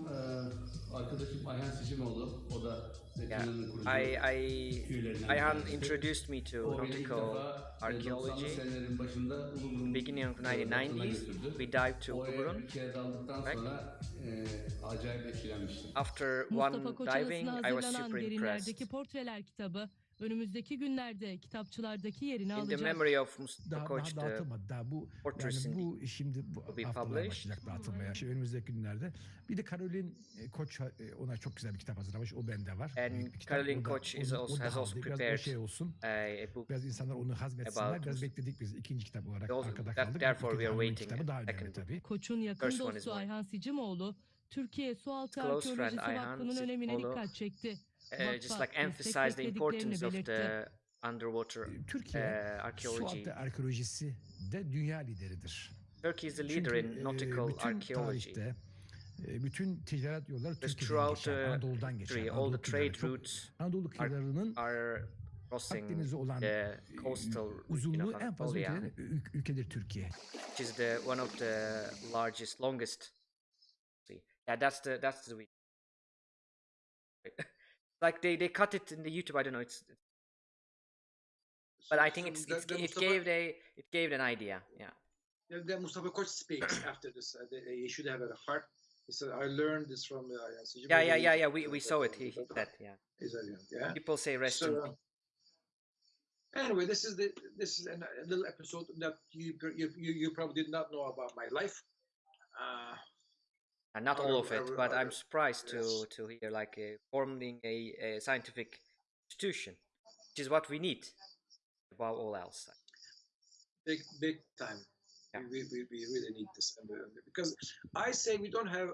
[SPEAKER 7] arkadaşım Ayhan Sicimoğlu. O da
[SPEAKER 1] yeah,
[SPEAKER 7] Metin'in.
[SPEAKER 1] I I
[SPEAKER 7] tüylerinden
[SPEAKER 1] Ayhan introduced me to
[SPEAKER 7] O beni ilk
[SPEAKER 1] nautical archaeology.
[SPEAKER 7] 90'lı senelerin başında Uluburun
[SPEAKER 1] Beginning of
[SPEAKER 7] tarafına
[SPEAKER 1] 1990s, we dived to
[SPEAKER 7] Oraya
[SPEAKER 1] Uluburun.
[SPEAKER 7] bir kere daldıktan
[SPEAKER 1] Right.
[SPEAKER 7] sonra acayip etkilenmiştim.
[SPEAKER 1] After one diving, I was super impressed.
[SPEAKER 5] Önümüzdeki günlerde kitapçılardaki yerini
[SPEAKER 1] In the
[SPEAKER 5] alacak.
[SPEAKER 1] memory of Mustafa
[SPEAKER 4] Daha,
[SPEAKER 1] Koç,
[SPEAKER 4] daha
[SPEAKER 1] the
[SPEAKER 4] dağıtılmadı. Daha bu yani bu şimdi bu haftalar başlayacak dağıtılmaya. Şey, önümüzdeki günlerde. Bir de Karolin e, Koç e, ona çok güzel bir kitap hazırlamış. O bende var.
[SPEAKER 1] And
[SPEAKER 4] O da-
[SPEAKER 1] Koç is also- has also.
[SPEAKER 4] Biraz
[SPEAKER 1] prepared
[SPEAKER 4] o şey olsun.
[SPEAKER 1] a, book.
[SPEAKER 4] Biraz insanlar onu hazmetsinler. Biraz bekledik biz ikinci kitap olarak
[SPEAKER 1] Also,
[SPEAKER 4] arkada
[SPEAKER 1] that-
[SPEAKER 4] kaldık.
[SPEAKER 1] therefore we are
[SPEAKER 4] Karolin
[SPEAKER 1] waiting
[SPEAKER 4] kitabı daha önemli tabii.
[SPEAKER 5] Koç'un yakın dostu. Ayhan Sicimoğlu, Türkiye Sualtı Arkeolojisi Vakfı'nın önemine dikkat çekti.
[SPEAKER 1] Uh, just like emphasize the importance of the underwater uh,
[SPEAKER 4] Türkiye
[SPEAKER 1] archaeology.
[SPEAKER 4] sualtı arkeolojisi de dünya lideridir.
[SPEAKER 1] Turkey is the leader
[SPEAKER 4] Çünkü
[SPEAKER 1] in nautical
[SPEAKER 4] bütün
[SPEAKER 1] archaeology.
[SPEAKER 4] tarihte bütün ticaret yolları
[SPEAKER 1] Because
[SPEAKER 4] Türkiye'den
[SPEAKER 1] throughout
[SPEAKER 4] geçer.
[SPEAKER 1] the
[SPEAKER 4] Anadolu'dan geçer.
[SPEAKER 1] history, all the trade routes
[SPEAKER 4] Anadolu kıyılarının
[SPEAKER 1] are crossing
[SPEAKER 4] Akdeniz'e olan
[SPEAKER 1] the coastal
[SPEAKER 4] uzunluğu en fazla
[SPEAKER 1] Anatolia,
[SPEAKER 4] ülkelerin ül- ülkedir Türkiye.
[SPEAKER 1] which is the one of the largest, longest. Yeah, that's the that's the. Like they they cut it in the YouTube. I don't know. It's, but I think
[SPEAKER 2] So
[SPEAKER 1] it's, it's
[SPEAKER 2] the
[SPEAKER 1] it
[SPEAKER 2] Mustafa-
[SPEAKER 1] gave the it gave an idea. Yeah.
[SPEAKER 2] Then Mustafa Koç speaks after this. Uh, the- he should have a heart. He said, "I learned this from uh, Sicimoğlu."
[SPEAKER 1] Yeah, yeah, yeah, yeah. We we saw it. He, he said, yeah.
[SPEAKER 2] He yeah.
[SPEAKER 1] People say rest
[SPEAKER 2] So,
[SPEAKER 1] peace.
[SPEAKER 2] anyway, this is the this is an, a little episode that you, you you you probably did not know about my life. Uh,
[SPEAKER 1] And not all of it, but I'm surprised to
[SPEAKER 2] yes.
[SPEAKER 1] to hear like uh, forming a, a scientific institution, which is what we need above all else.
[SPEAKER 2] big big time.
[SPEAKER 1] Yeah.
[SPEAKER 2] We, we, we really need this uh, because I say we don't have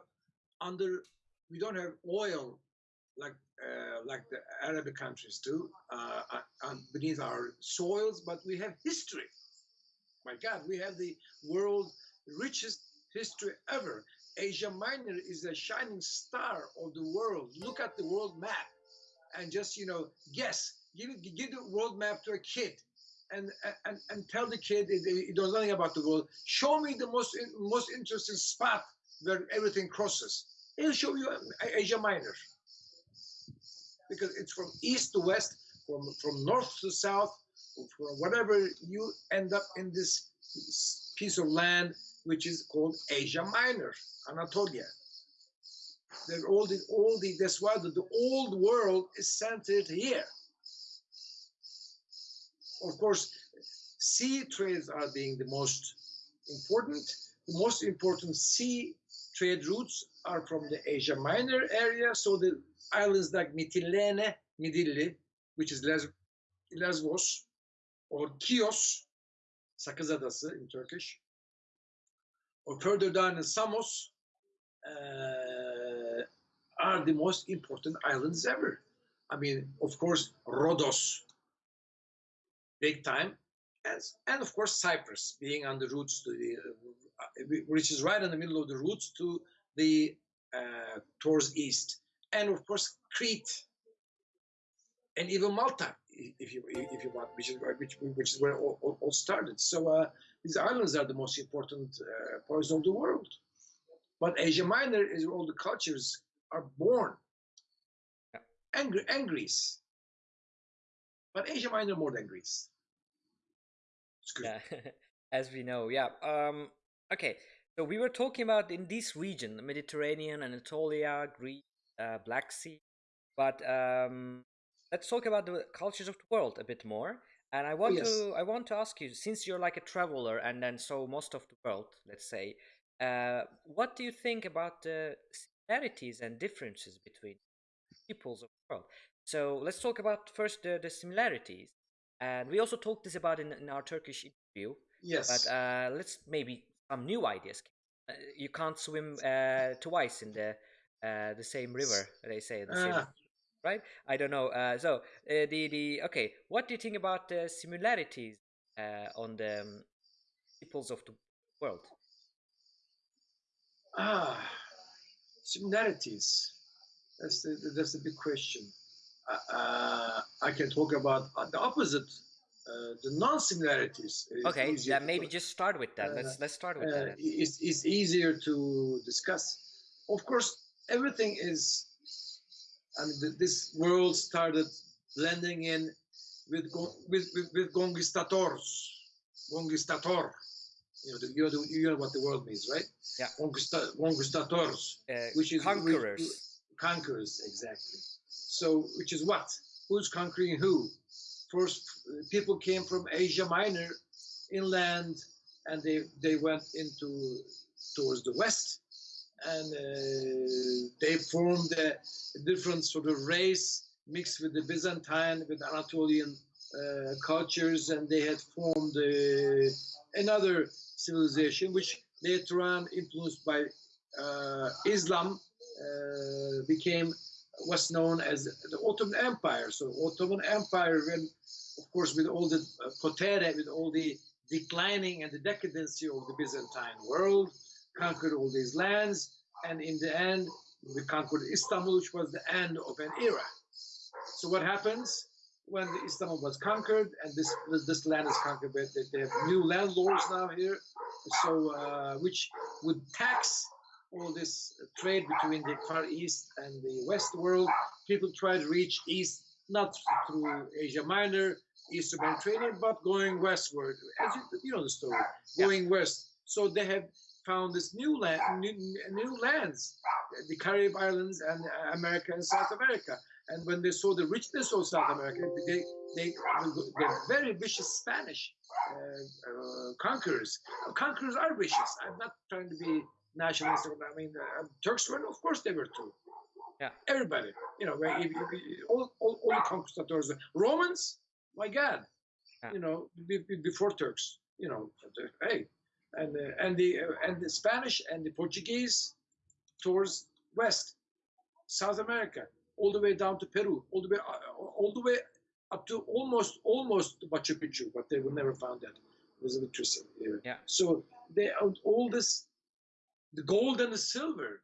[SPEAKER 2] under we don't have oil like uh, like the Arabic countries do uh, uh, beneath our soils, but we have history. My God, we have the world richest history ever. Asia Minor is a shining star of the world. Look at the world map and just you know guess. Give give the world map to a kid and and, and tell the kid he knows nothing about the world. Show me the most most interesting spot where everything crosses. He'll show you Asia Minor because it's from east to west, from from north to south, from whatever you end up in this piece of land which is called Asia Minor, Anatolia. They're all the all the that's why the, the old world is centered here of course, sea trades are being the most important. The most important sea trade routes are from the Asia Minor area. So the islands like Mytilene, Midilli, which is Les- Lesbos, or Chios, Sakız Adası in Turkish, or further down in Samos, uh, are the most important islands ever. I mean, of course, Rhodos, big time, and, and of course Cyprus being on the routes to the, uh, which is right in the middle of the routes to the uh, towards east, and of course Crete, and even Malta, if you if you want, which is which, which is where it all, all, started. So uh, these islands are the most important uh, parts of the world. But Asia Minor is where all the cultures are born, and, Gre- and Greece. But Asia Minor more than Greece.
[SPEAKER 1] Yeah, as we know. Yeah. Um. Okay. So we were talking about in this region, the Mediterranean, Anatolia, Greece, uh, Black Sea. But um, let's talk about the cultures of the world a bit more. And I want
[SPEAKER 2] yes.
[SPEAKER 1] to I want to ask you, since you're like a traveler and then so most of the world, let's say, uh, what do you think about the similarities and differences between peoples of the world? So let's talk about first the, the similarities. And we also talked this about in, in our Turkish interview.
[SPEAKER 2] Yes.
[SPEAKER 1] But uh, let's maybe some new ideas. Uh, you can't swim uh, twice in the uh, the same river. They say the same,
[SPEAKER 2] Ah.
[SPEAKER 1] Right? I don't know. Uh, so uh, the the okay. What do you think about the similarities uh, on the um, peoples of the world?
[SPEAKER 2] Ah, similarities. That's the that's the big question. Uh, uh, I can talk about uh, the opposite uh, the non-similarities.
[SPEAKER 1] Okay, yeah, maybe just start with that.
[SPEAKER 2] uh,
[SPEAKER 1] let's let's start with
[SPEAKER 2] uh,
[SPEAKER 1] It's,
[SPEAKER 2] is easier to discuss. Of course, everything is. I mean, th- this world started blending in with with with, with conquistadors, conquistador. You know, the, you, know the, you know what the word means, right?
[SPEAKER 1] Yeah.
[SPEAKER 2] Conquista- conquistadors,
[SPEAKER 1] Uh,
[SPEAKER 2] which is which-
[SPEAKER 1] conquerors.
[SPEAKER 2] conquerors exactly. So, which is what? Who's conquering who? First, people came from Asia Minor, inland, and they they went into towards the west, and uh, they formed a different sort of race mixed with the Byzantine, with Anatolian uh, cultures, and they had formed uh, another civilization, which later on, influenced by uh, Islam, uh, became what's known as the Ottoman Empire. So Ottoman Empire, when, of course, with all the uh, potere, with all the declining and the decadency of the Byzantine world, conquered all these lands, and in the end, we conquered Istanbul, which was the end of an era. So what happens when Istanbul was conquered, and this this, land is conquered, but they, they have new landlords now here, so uh, which would tax all this trade between the Far East and the West world. People try to reach East not through Asia Minor, Eastern Mediterranean, but going westward. As you, you know the story,
[SPEAKER 1] Yeah.
[SPEAKER 2] going west. So they have found this new land, new, new lands, the Caribbean islands and America and South America. And when they saw the richness of South America, they they they're very vicious Spanish uh, uh, conquerors. Conquerors are vicious. I'm not trying to be nationalistic. I mean, uh, Turks were, of course, they were too.
[SPEAKER 1] Yeah.
[SPEAKER 2] Everybody, you know, all, all, all the conquistadors, Romans, my God,
[SPEAKER 1] Yeah.
[SPEAKER 2] you know, be, be- before Turks, you know, hey, and uh, and the uh, and the Spanish and the Portuguese towards west, South America, all the way down to Peru, all the way uh, all the way up to almost almost Machu Picchu, but they will never found that. It was interesting. Yeah. So they all this, the gold and the silver,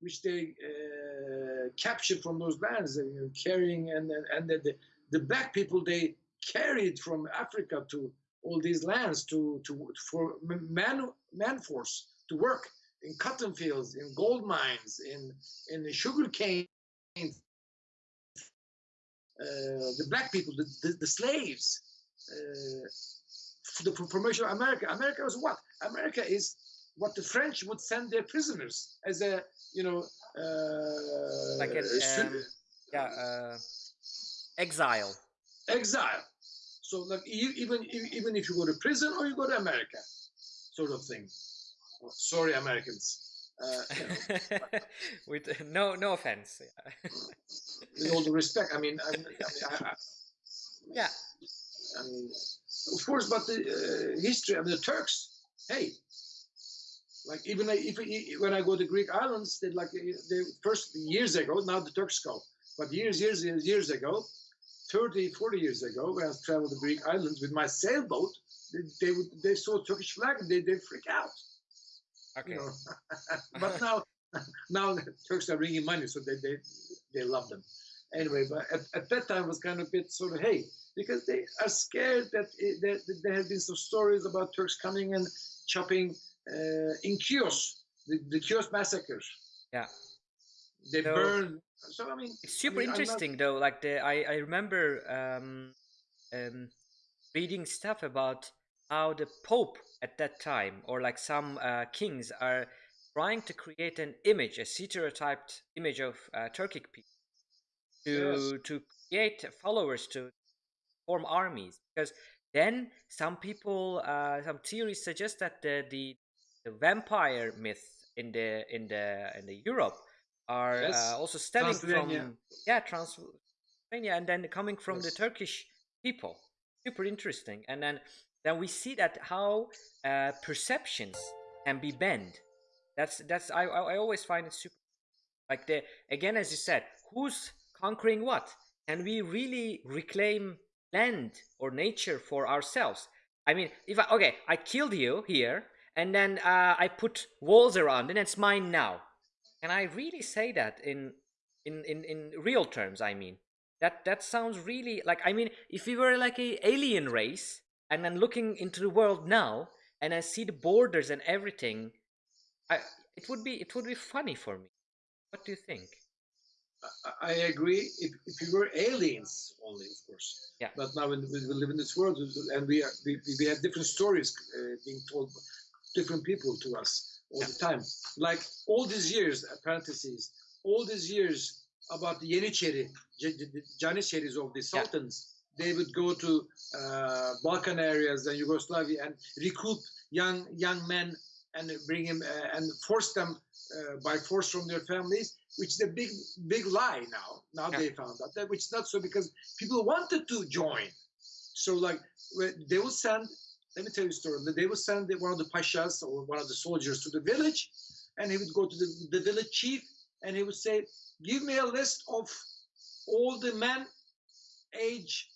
[SPEAKER 2] which they uh, captured from those lands, uh, you know, carrying and and, and the, the the black people they carried from Africa to all these lands to to for man man force to work in cotton fields, in gold mines, in in the sugar cane. Uh, the black people, the, the, the slaves, uh, for the formation of America. America was what? America is what the French would send their prisoners as a, you know, uh,
[SPEAKER 1] Like an, um, Yeah, uh, exile.
[SPEAKER 2] exile. So like even even if you go to prison or you go to America, sort of thing. Oh, sorry, Americans. Uh, you know,
[SPEAKER 1] With no no offense.
[SPEAKER 2] With all the respect, I mean, I, mean, I, mean, I, I,
[SPEAKER 1] yeah.
[SPEAKER 2] I mean, of course, but the uh, history of the Turks, hey, like even I- if when I go to Greek islands, they like they first years ago. Now the Turks go, but years, years, years, years ago, 30, 40 years ago, when I traveled the Greek islands with my sailboat, they they, would, they saw Turkish flag and they they freak out.
[SPEAKER 1] Okay.
[SPEAKER 2] You know, but now now the Turks are bringing money, so they they they love them. Anyway, but at, at that time it was kind of a bit sort of hey, because they are scared that, it, that, that there have been some stories about Turks coming and chopping uh, in Chios, the, the Chios massacre.
[SPEAKER 1] Yeah.
[SPEAKER 2] They
[SPEAKER 1] So-
[SPEAKER 2] burned. So I mean,
[SPEAKER 1] It's super
[SPEAKER 2] I mean, I'm not-
[SPEAKER 1] interesting though. Like the I I remember um, um, reading stuff about how the Pope at that time, or like some uh, kings, are trying to create an image, a stereotyped image of uh, Turkic people, to
[SPEAKER 2] Yes.
[SPEAKER 1] to create followers to form armies. Because then some people, uh, some theories suggest that the, the the vampire myth in the in the in the Europe are
[SPEAKER 2] Yes.
[SPEAKER 1] uh, also stemming from yeah Transylvania and then coming from the Turkish people. Super interesting. And then then we see that how uh, perceptions can be bent. That's that's I I I always find it super like the again as you said, who's conquering what? Can we really reclaim land or nature for ourselves? I mean, if I okay, I killed you here, and then uh, I put walls around, and it's mine now. Can I really say that in in in in real terms? I mean, that that sounds really like I mean, if we were like a alien race and then looking into the world now and I see the borders and everything, I it would be it would be funny for me. What do you think?
[SPEAKER 2] I- I agree. If, if we were aliens only, of course.
[SPEAKER 1] Yeah.
[SPEAKER 2] But now we we live in this world, and we are, we, we have different stories uh, being told, different people to us all the time. Like all these years, uh, parentheses, all these years about the Yenicheri, J- J- J- of the Sultans. They would go to uh, Balkan areas and Yugoslavia and recruit young young men and bring him uh, and force them uh, by force from their families, which is a big big lie now. Now
[SPEAKER 1] Yeah.
[SPEAKER 2] they found out that which is not so because people wanted to join. So like they will send. Let me tell you a story. They will send one of the pashas or one of the soldiers to the village, and he would go to the, the village chief and he would say, "Give me a list of all the men age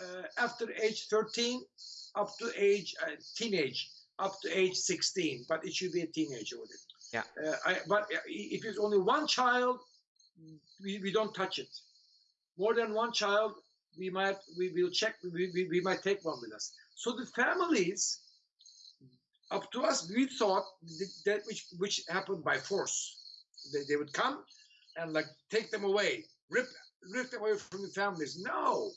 [SPEAKER 2] uh, after age 13 up to age uh, teenage up to age 16 but it should be a teenager with it
[SPEAKER 1] Yeah.
[SPEAKER 2] uh, I, but uh, if it's only one child we, we don't touch it more than one child we might we will check we, we, we might take one with us so the families up to us we thought that which which happened by force. They, they would come and like take them away rip rip them away from the families. No.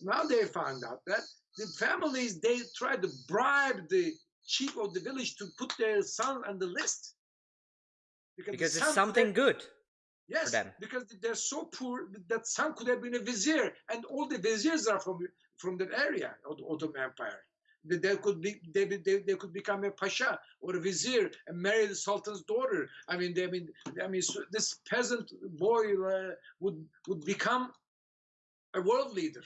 [SPEAKER 2] Now they found out that the families they tried to bribe the chief of the village to put their son on the list. The
[SPEAKER 1] Because it's something good.
[SPEAKER 2] Yes because they're so poor that son could have been a vizier and all the viziers are from from that area of the ottoman empire. They, they could be they, they, they could become a pasha or a vizier and marry the sultan's daughter. I mean they, i mean i mean so this peasant boy uh, would would become a world leader.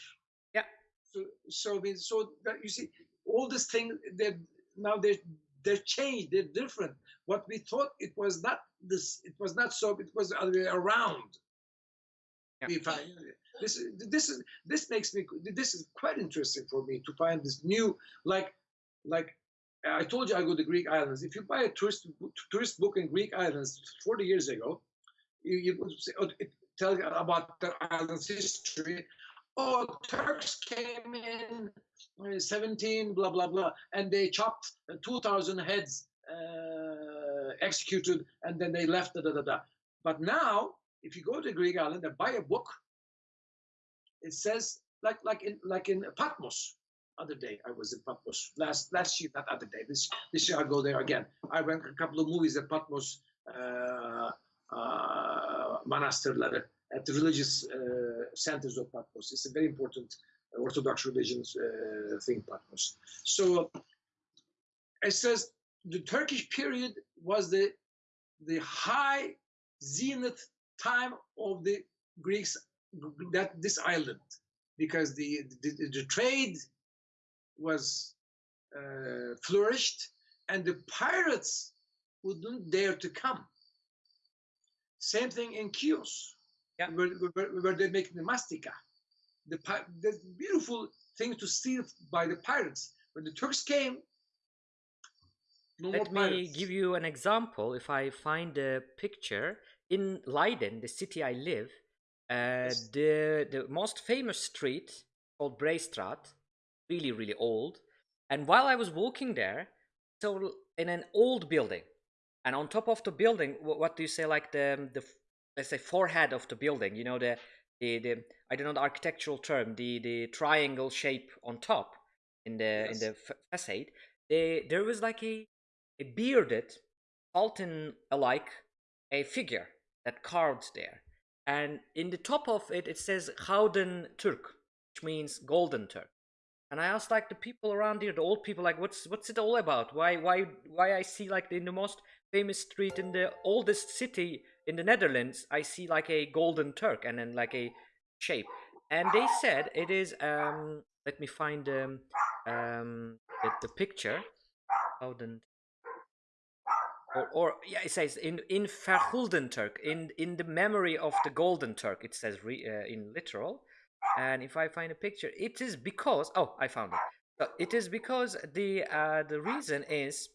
[SPEAKER 1] Yeah.
[SPEAKER 2] so so i mean so that you see all this thing that now they they're changed they're different what we thought it was not this it was not so it was the other way around
[SPEAKER 1] Yeah.
[SPEAKER 2] find this is this is this makes me this is quite interesting for me to find this new like like I told you I go to Greek islands. If you buy a tourist tourist book in Greek islands 40 years ago, you, you would say, oh, it tells about the island's history. Oh, Turks came in 17, blah blah blah, and they chopped uh, 2,000 heads, uh, executed, and then they left. Da, da, da, da. But now, if you go to Greek island and buy a book, it says like like in like in Patmos. Other day I was in Patmos last last year, not other day. This this year I go there again. I went a couple of movies at Patmos uh, uh, monasterları at the religious uh, centers of Patmos. It's a very important Orthodox religions uh, thing, Patmos. So it says the Turkish period was the the high zenith time of the Greeks that this island because the the, the trade was uh, flourished and the pirates wouldn't dare to come. Same thing in Chios,
[SPEAKER 1] Yeah.
[SPEAKER 2] where, where, where they're making the mastika. The, the beautiful thing to steal by the pirates. When the Turks came, no
[SPEAKER 1] Let me
[SPEAKER 2] pirates.
[SPEAKER 1] give you an example. If I find a picture in Leiden, the city I live, uh,
[SPEAKER 2] Yes.
[SPEAKER 1] the the most famous street called Breestraat, really really old. And while I was walking there, so in an old building, and on top of the building, wh- what do you say? Like the the let's say forehead of the building. You know the the, the I don't know the architectural term. The the triangle shape on top in the in the facade. They, there was like a a bearded, Sultan alike, a figure that carved there. And in the top of it, it says Gouden Turk, which means golden Turk. And I asked like the people around here, the old people, like, what's what's it all about? Why why why I see like in the most famous street in the oldest city in the Netherlands, I see like a golden Turk and then like a shape. And they said it is um let me find um um the, the picture. Gouden or, or yeah, it says in in Vergulden Turk, in in the memory of the Golden Turk. It says re, uh, in literal, and if I find a picture, it is because oh, I found it. So it is because the uh, the reason is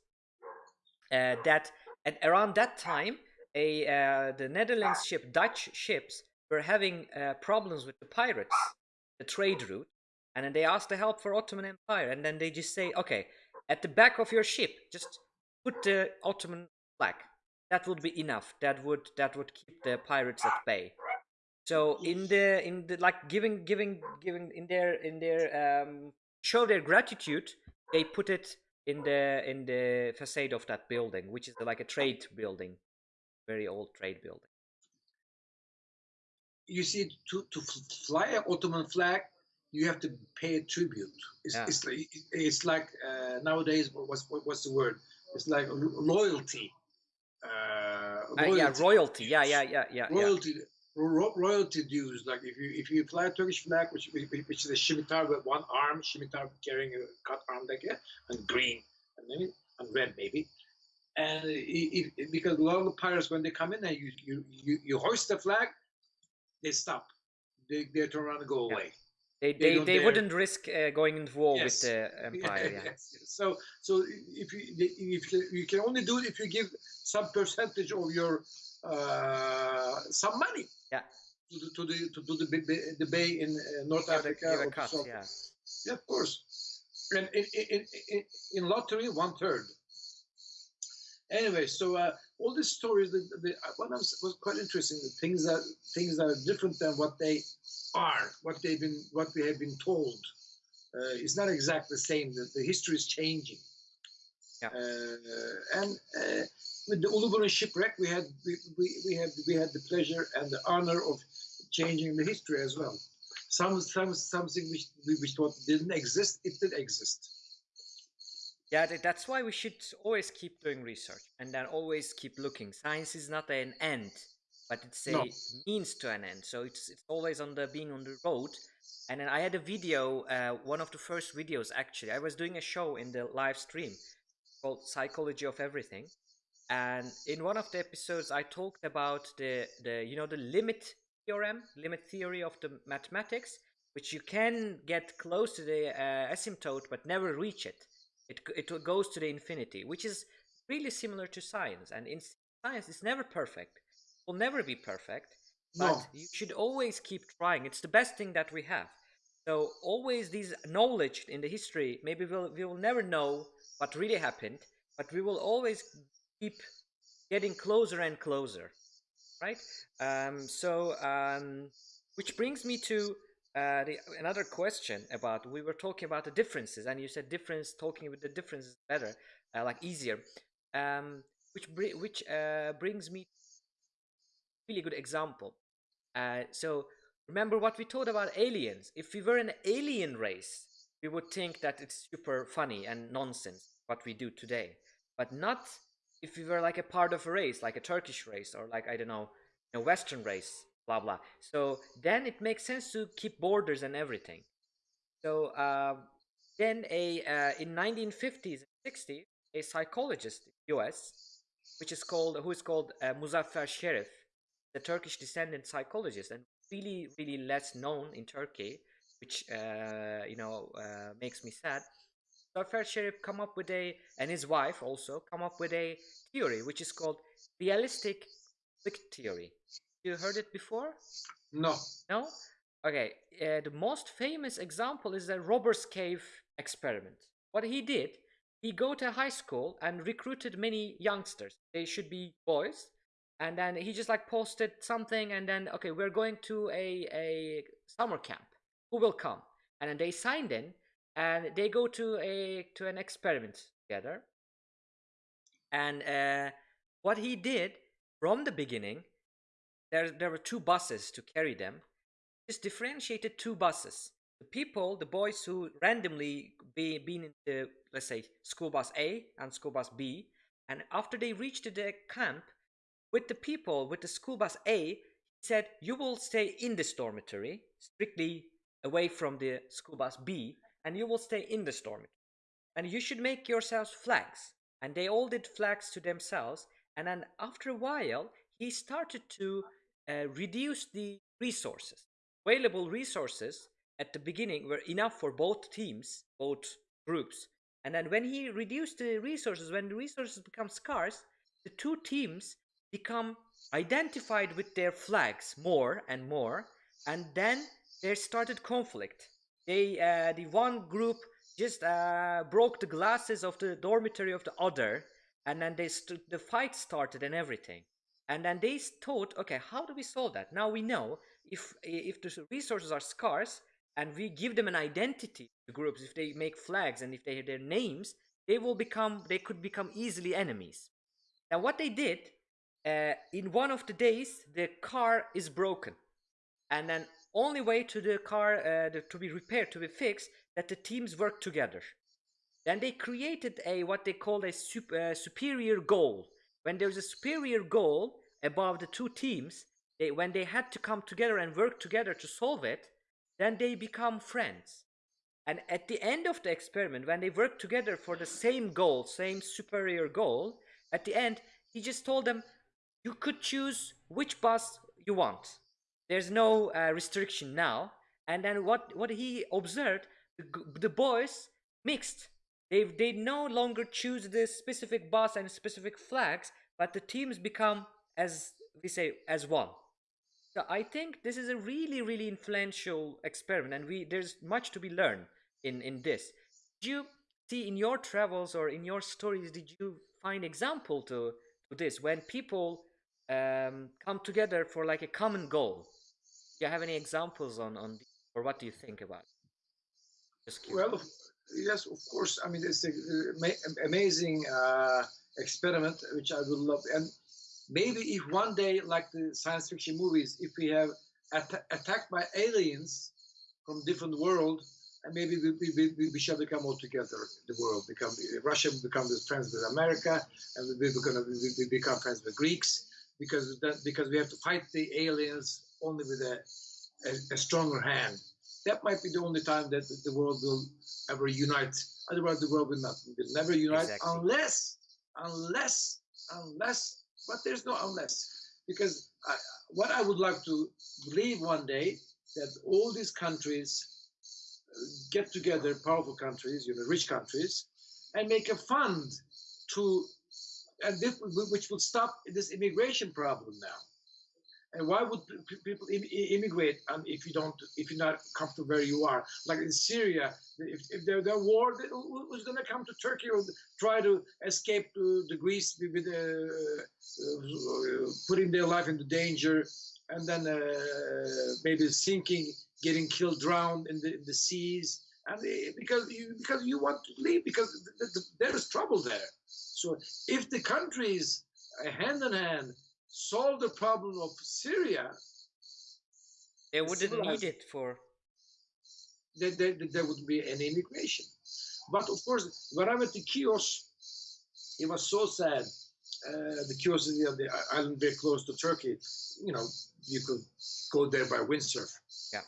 [SPEAKER 1] uh, that at around that time, a uh, the Netherlands ship Dutch ships were having uh, problems with the pirates, the trade route, and then they asked the help for Ottoman Empire, and then they just say, okay, at the back of your ship, just put the Ottoman flag. That would be enough. That would that would keep the pirates at bay. So in the in the like giving giving giving in their in their um show their gratitude, they put it in the in the facade of that building, which is like a trade building, very old trade building.
[SPEAKER 2] You see, to, to fly an Ottoman flag, you have to pay a tribute. It's,
[SPEAKER 1] Yeah.
[SPEAKER 2] it's, like- it's like uh, nowadays, what's, what's the word? It's like loyalty. Uh,
[SPEAKER 1] Uh, yeah, royalty. Yeah, yeah, yeah, yeah.
[SPEAKER 2] royalty ro- royalty dues like if you if you fly a Turkish flag which which, is a scimitar with one arm scimitar carrying a cut arm like that and green and maybe and red maybe and if, if- because a lot of the pirates when they come in and you you you, you hoist the flag they stop they, they turn around and go
[SPEAKER 1] Yeah.
[SPEAKER 2] away
[SPEAKER 1] They
[SPEAKER 2] They
[SPEAKER 1] they, they wouldn't risk uh, going into war
[SPEAKER 2] Yes.
[SPEAKER 1] with the empire. Yeah.
[SPEAKER 2] Yes. So, so if you if you, can only do it if you give some percentage of your some money.
[SPEAKER 1] Yeah.
[SPEAKER 2] To the to the to, to the, the bay in uh, North
[SPEAKER 1] Give
[SPEAKER 2] Africa.
[SPEAKER 1] cut. Yeah.
[SPEAKER 2] Yeah, of course. And in in, in, in lottery, one third. Anyway, so uh, all these stories, the, the, what was, was quite interesting. The things that things that are different than what they are, what they've been, what we have been told. Uh, it's not exactly the same. The, the history is changing.
[SPEAKER 1] Yeah.
[SPEAKER 2] Uh, and uh, with the Uluburun shipwreck, we had we, we, we had we had the pleasure and the honor of changing the history as well. Some some something which we which thought didn't exist, it did exist.
[SPEAKER 1] Yeah, that's why we should always keep doing research and then always keep looking. Science is not an end, but it's a
[SPEAKER 2] No.
[SPEAKER 1] means to an end. So it's it's always on the being on the road. And then I had a video, uh, one of the first videos actually. I was doing a show in the live stream called Psychology of Everything. And in one of the episodes, I talked about the, the you know the limit theorem, limit theory of the mathematics, which you can get close to the uh, asymptote but never reach it. It it goes to the infinity, which is really similar to science. And in science, it's never perfect. Will never be perfect, but
[SPEAKER 2] No.
[SPEAKER 1] you should always keep trying. It's the best thing that we have. So always these knowledge in the history, maybe we'll we will never know what really happened, but we will always keep getting closer and closer, right? Um, so um, which brings me to uh, the, another question about we were talking about the differences, and you said difference talking with the differences better, uh, like easier. Um, which which uh, brings me really good example. Uh, so remember what we told about aliens. If we were an alien race, we would think that it's super funny and nonsense what we do today, but not if we were like a part of a race, like a Turkish race or like I don't know, a Western race, blah blah. So then it makes sense to keep borders and everything. So uh, then a uh, in 1950s and 60s, a psychologist in US, which is called who is called uh, Muzaffer Sherif, the Turkish descendant psychologist, and really really less known in Turkey, which uh, you know uh, makes me sad. Muzaffer Sherif come up with a and his wife also come up with a theory which is called realistic conflict theory. You heard it before?
[SPEAKER 2] No.
[SPEAKER 1] No? Okay, uh, the most famous example is the Robbers Cave experiment. What he did, he go to high school and recruited many youngsters. They should be boys. And then he just like posted something and then, okay, we're going to a, a summer camp. Who will come? And then they signed in and they go to a to an experiment together. And uh, what he did from the beginning, there there were two buses to carry them. Just differentiated two buses. The people, the boys who randomly be been in the let's say school bus A and school bus B, and after they reached the camp, with the people with the school bus A, he said you will stay in this dormitory, strictly away from the school bus B, and you will stay in the dormitory. And you should make yourselves flags. And they all did flags to themselves. And then after a while, he started to uh, reduce the resources. Available resources at the beginning were enough for both teams, both groups. And then when he reduced the resources, when the resources become scarce, the two teams become identified with their flags more and more, and then there started conflict. They, uh, the one group just uh, broke the glasses of the dormitory of the other, and then they the fight started and everything. And then they thought, okay, how do we solve that? Now we know if if the resources are scarce and we give them an identity to groups, if they make flags and if they have their names, they will become they could become easily enemies. Now what they did uh, in one of the days, the car is broken, and then only way to the car uh, to be repaired to be fixed that the teams work together. Then they created a what they called a sup- uh, superior goal. When there's a superior goal above the two teams, they, when they had to come together and work together to solve it, then they become friends. And at the end of the experiment, when they work together for the same goal, same superior goal, at the end, he just told them, you could choose which bus you want. There's no uh, restriction now. And then what, what he observed, the, the boys mixed. They, they no longer choose the specific bus and specific flags, but the teams become, as we say, as one. So I think this is a really, really influential experiment, and we there's much to be learned in in this. Did you see in your travels or in your stories? Did you find example to to this when people um, come together for like a common goal? Do you have any examples on on, or what do you think about?
[SPEAKER 2] Well, yes, of course. I mean, it's an amazing uh, experiment which I would love. And maybe if one day, like the science fiction movies, if we have at- attacked by aliens from different world, and maybe we, we, we, we shall become all together. The world become Russia will become friends with America, and we, we're gonna we, we become friends with Greeks because that, because we have to fight the aliens only with a, a, a stronger hand. That might be the only time that the world will ever unite. Otherwise, the world will not will never unite
[SPEAKER 1] Exactly.
[SPEAKER 2] unless unless unless. But there's no unless because I, what I would like to believe one day that all these countries uh, get together, powerful countries, you know, rich countries, and make a fund to, and this, which will stop this immigration problem now. And why would people immigrate um, if you don't, if you're not comfortable where you are? Like in Syria, if, if there war, who's going to come to Turkey or try to escape to the Greece with, uh, uh, putting their life into danger, and then uh, maybe sinking, getting killed, drowned in the, in the seas, and uh, because you because you want to leave because th- th- there is trouble there. So if the countries uh, hand in hand solve the problem of Syria,
[SPEAKER 1] They wouldn't need it for
[SPEAKER 2] there, there, there would be an immigration. But of course, when I went to Chios, it was so sad. Uh, the Chios is the, the island very close to Turkey. You know, you could go there by windsurf.
[SPEAKER 1] Yeah.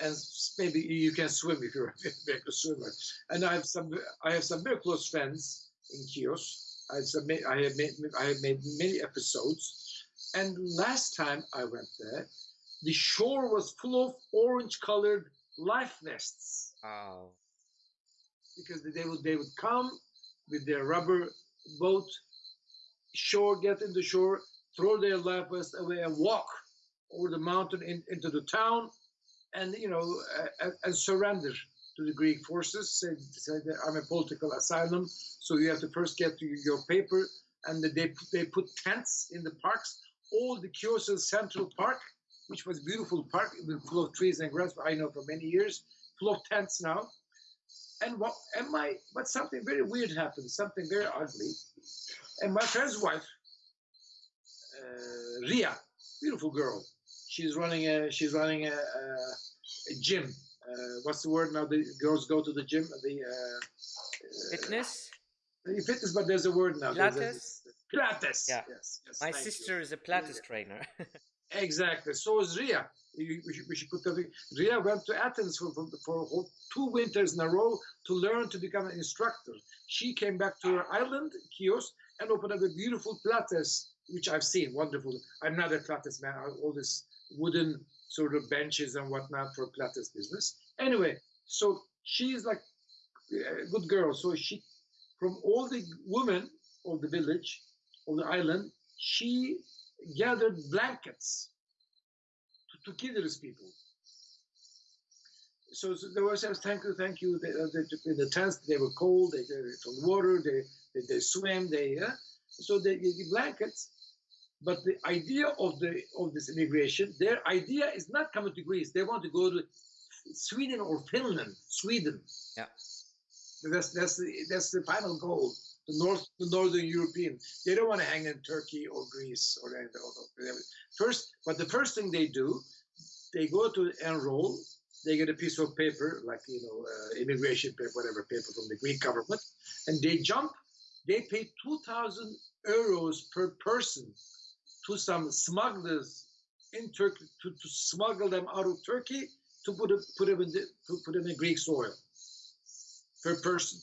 [SPEAKER 2] And maybe you can swim if you're a very good swimmer. And I have some, I have some very close friends in Chios. I have, some, I have made, I have made many episodes. And last time I went there, the shore was full of orange-colored life vests
[SPEAKER 1] wow.
[SPEAKER 2] because they would they would come with their rubber boat, shore, get in the shore, throw their life vest away, and walk over the mountain in, into the town, and you know, uh, and surrender to the Greek forces. Say that I'm a political asylum, so you have to first get your paper, and they they put tents in the parks. All the Kyoto Central Park, which was a beautiful park, full of trees and grass. I know for many years, full of tents now and what and my but something very weird happened something very ugly and my friend's wife uh, ria beautiful girl she's running a she's running a, a, a gym uh, what's the word now the girls go to the gym the uh,
[SPEAKER 1] Fitness.
[SPEAKER 2] uh, fitness but there's a word now
[SPEAKER 1] Pilates?
[SPEAKER 2] Pilates
[SPEAKER 1] Yeah.
[SPEAKER 2] yes, yes
[SPEAKER 1] My
[SPEAKER 2] thank you.
[SPEAKER 1] sister is a Pilates trainer.
[SPEAKER 2] Exactly. So is Ria. We should, we should put that. Ria went to Athens for, for, for two winters in a row to learn to become an instructor. She came back to her island, Chios, and opened up a beautiful Pilates, which I've seen. Wonderful. I'm not a Pilates man. All this wooden sort of benches and whatnot for Pilates business. Anyway, so she's like a good girl. So she, from all the women of the village, of the island, she gathered blankets to, to give these people. So, so they were saying, thank you, thank you. They, uh, they, in the tents, they were cold, they, they from water, they, they, they swam, they, uh, so they blankets. But the idea of the of this immigration, their idea is not coming to Greece. They want to go to Sweden or Finland. Sweden.
[SPEAKER 1] Yeah.
[SPEAKER 2] That's that's the that's the final goal. The North, the Northern European. They don't want to hang in Turkey or Greece or anything. First, but the first thing they do, they go to enroll. They get a piece of paper, like you know, uh, immigration paper, whatever paper from the Greek government, and they jump. They pay two thousand euros per person to some smugglers in Turkey to, to smuggle them out of Turkey to put a, put them in the, put them in Greek soil per person,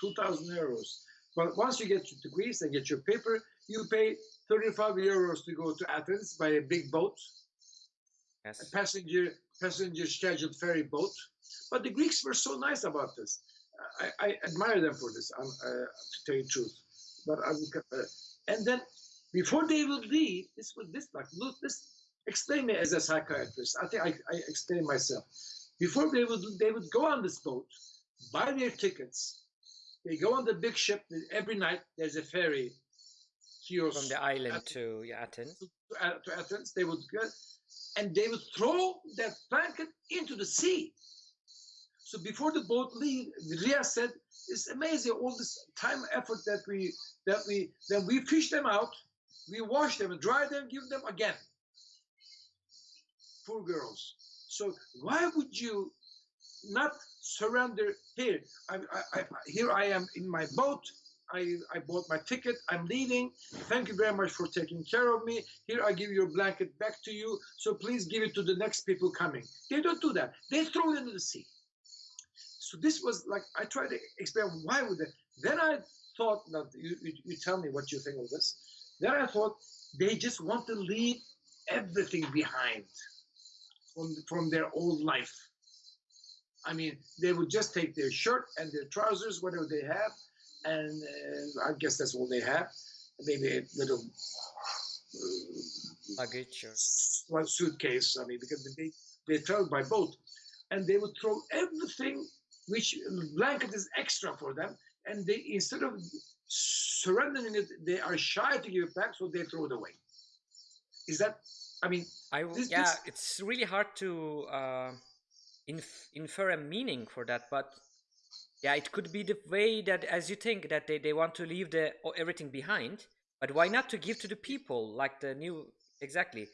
[SPEAKER 2] two thousand euros. But once you get to Greece and get your paper, you pay thirty-five euros to go to Athens by a big boat, a passenger passenger scheduled ferry boat. But the Greeks were so nice about this. I, I admire them for this. Uh, to tell you the truth, but I will, uh, and then before they would leave, this was this like look this explain me as a psychiatrist. I think I, I explain myself. Before they would they would go on this boat, buy their tickets. They go on the big ship. Every night there's a ferry.
[SPEAKER 1] From the island
[SPEAKER 2] Athens,
[SPEAKER 1] to yeah, Athens.
[SPEAKER 2] to, A- uh, to Athens. They would go, and they would throw that blanket into the sea. So before the boat leave, Ria said, "It's amazing all this time effort that we that we then we fish them out, we wash them, dry them, give them again." Poor girls. So why would you not surrender here? I, I, I, here I am in my boat. I, I bought my ticket. I'm leaving. Thank you very much for taking care of me. Here I give your blanket back to you. So please give it to the next people coming. They don't do that. They throw it into the sea. So this was like I tried to explain why would they. Then I thought, now you, you, you tell me what you think of this. Then I thought they just want to leave everything behind from from their old life. I mean, they would just take their shirt and their trousers, whatever they have, and uh, I guess that's all they have. Maybe a little uh,
[SPEAKER 1] Luggage or
[SPEAKER 2] one suitcase. I mean, because they they travel by boat, and they would throw everything which blanket is extra for them, and they instead of surrendering it, they are shy to give it back, so they throw it away. Is that? I mean,
[SPEAKER 1] I
[SPEAKER 2] This-
[SPEAKER 1] yeah,
[SPEAKER 2] this-
[SPEAKER 1] it's really hard to uh, inf- infer a meaning for that, but yeah, it could be the way that, as you think, that they, they want to leave the everything behind. But why not to give to the people, like the new exactly?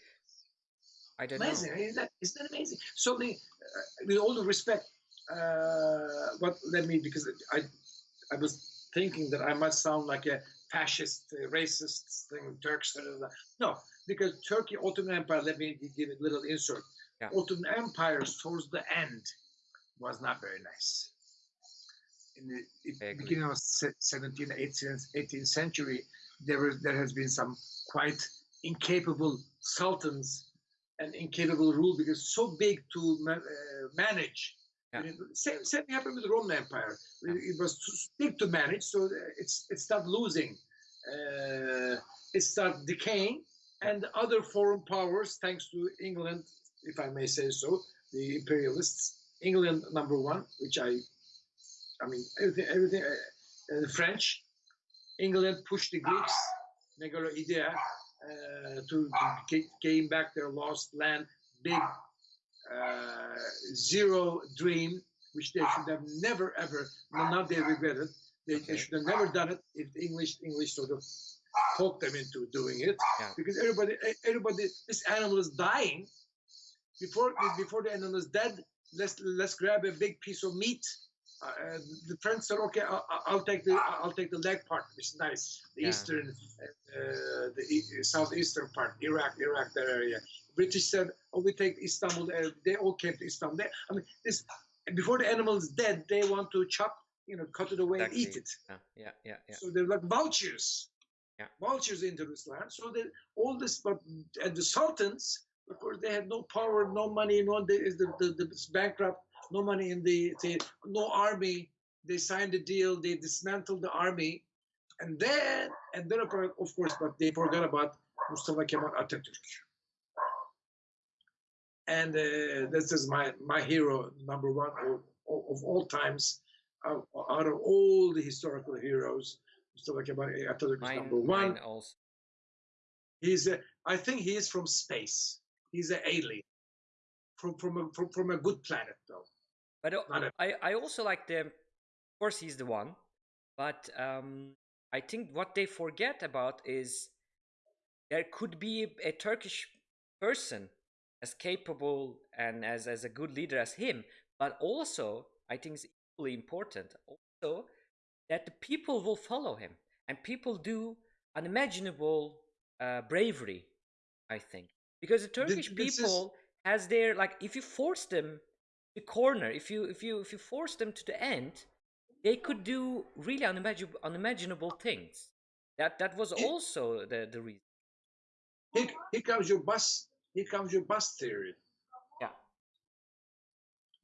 [SPEAKER 1] I don't
[SPEAKER 2] amazing.
[SPEAKER 1] know.
[SPEAKER 2] Isn't that, isn't that amazing? So, the, uh, with all the respect, uh, what let me because I, I was thinking that I must sound like a fascist, uh, racist thing, Turks. blah, blah, blah. No, because Turkey, Ottoman Empire. Let me give a little insert.
[SPEAKER 1] Yeah.
[SPEAKER 2] Ottoman empires towards the end was not very nice. In the
[SPEAKER 1] I
[SPEAKER 2] it, beginning of se- 17th, 18th, 18th century, there was there has been some quite incapable sultans and incapable rule because so big to ma- uh, manage.
[SPEAKER 1] Yeah.
[SPEAKER 2] You know, Same, same happened with the Roman Empire. It,
[SPEAKER 1] Yeah.
[SPEAKER 2] it was too big to manage, so it's it started losing. Uh, it started decaying, and other foreign powers, thanks to England, if I may say so, the imperialists, England number one, which I, I mean everything, everything, uh, uh, the French, England pushed the Greeks, megalo idea, uh, to, to gain back their lost land, big uh, zero dream, which they should have never ever, now they regret it. They,
[SPEAKER 1] Okay.
[SPEAKER 2] they should have never done it if the English English sort of talked them into doing it.
[SPEAKER 1] Yeah.
[SPEAKER 2] Because everybody, everybody, this animal is dying. Before before the animal is dead, let's let's grab a big piece of meat. Uh, uh, the French said, "Okay, I'll, I'll take the I'll take the leg part, which is nice. The
[SPEAKER 1] Yeah.
[SPEAKER 2] eastern, uh, the e- southeastern part, Iraq, Iraq, that area. British said, "Oh, we take Istanbul." Uh, they all came to Istanbul. They, I mean, this before the animal is dead, they want to chop, you know, cut it away and eat it.
[SPEAKER 1] Yeah, yeah, yeah, yeah.
[SPEAKER 2] So they're like vultures.
[SPEAKER 1] Yeah.
[SPEAKER 2] Vultures into this land. So that all this, but and the sultans, of course, they had no power, no money, no they, the, the, the it's bankrupt, no money in the, the no army. They signed a deal. They dismantled the army, and then and then of course, of course, but they forgot about Mustafa Kemal Atatürk. And uh, this is my my hero number one of, of all times. Out out of all the historical heroes, Mustafa Kemal Atatürk is number one.
[SPEAKER 1] mine also.
[SPEAKER 2] He's a, I think he is from space. He's an alien from from a, from, from a good planet though.
[SPEAKER 1] But
[SPEAKER 2] a-
[SPEAKER 1] I, I also like the, of course, he's the one. But um, I think what they forget about is there could be a, a Turkish person as capable and as, as a good leader as him. But also, I think it's equally important also that the people will follow him. And people do unimaginable uh, bravery, I think. Because the Turkish
[SPEAKER 2] this is-
[SPEAKER 1] people has their like if you force them to corner if you if you if you force them to the end they could do really unimaginable unimaginable things that that was also the the reason
[SPEAKER 2] Here, here comes your bus. Here comes your bus theory.
[SPEAKER 1] Yeah.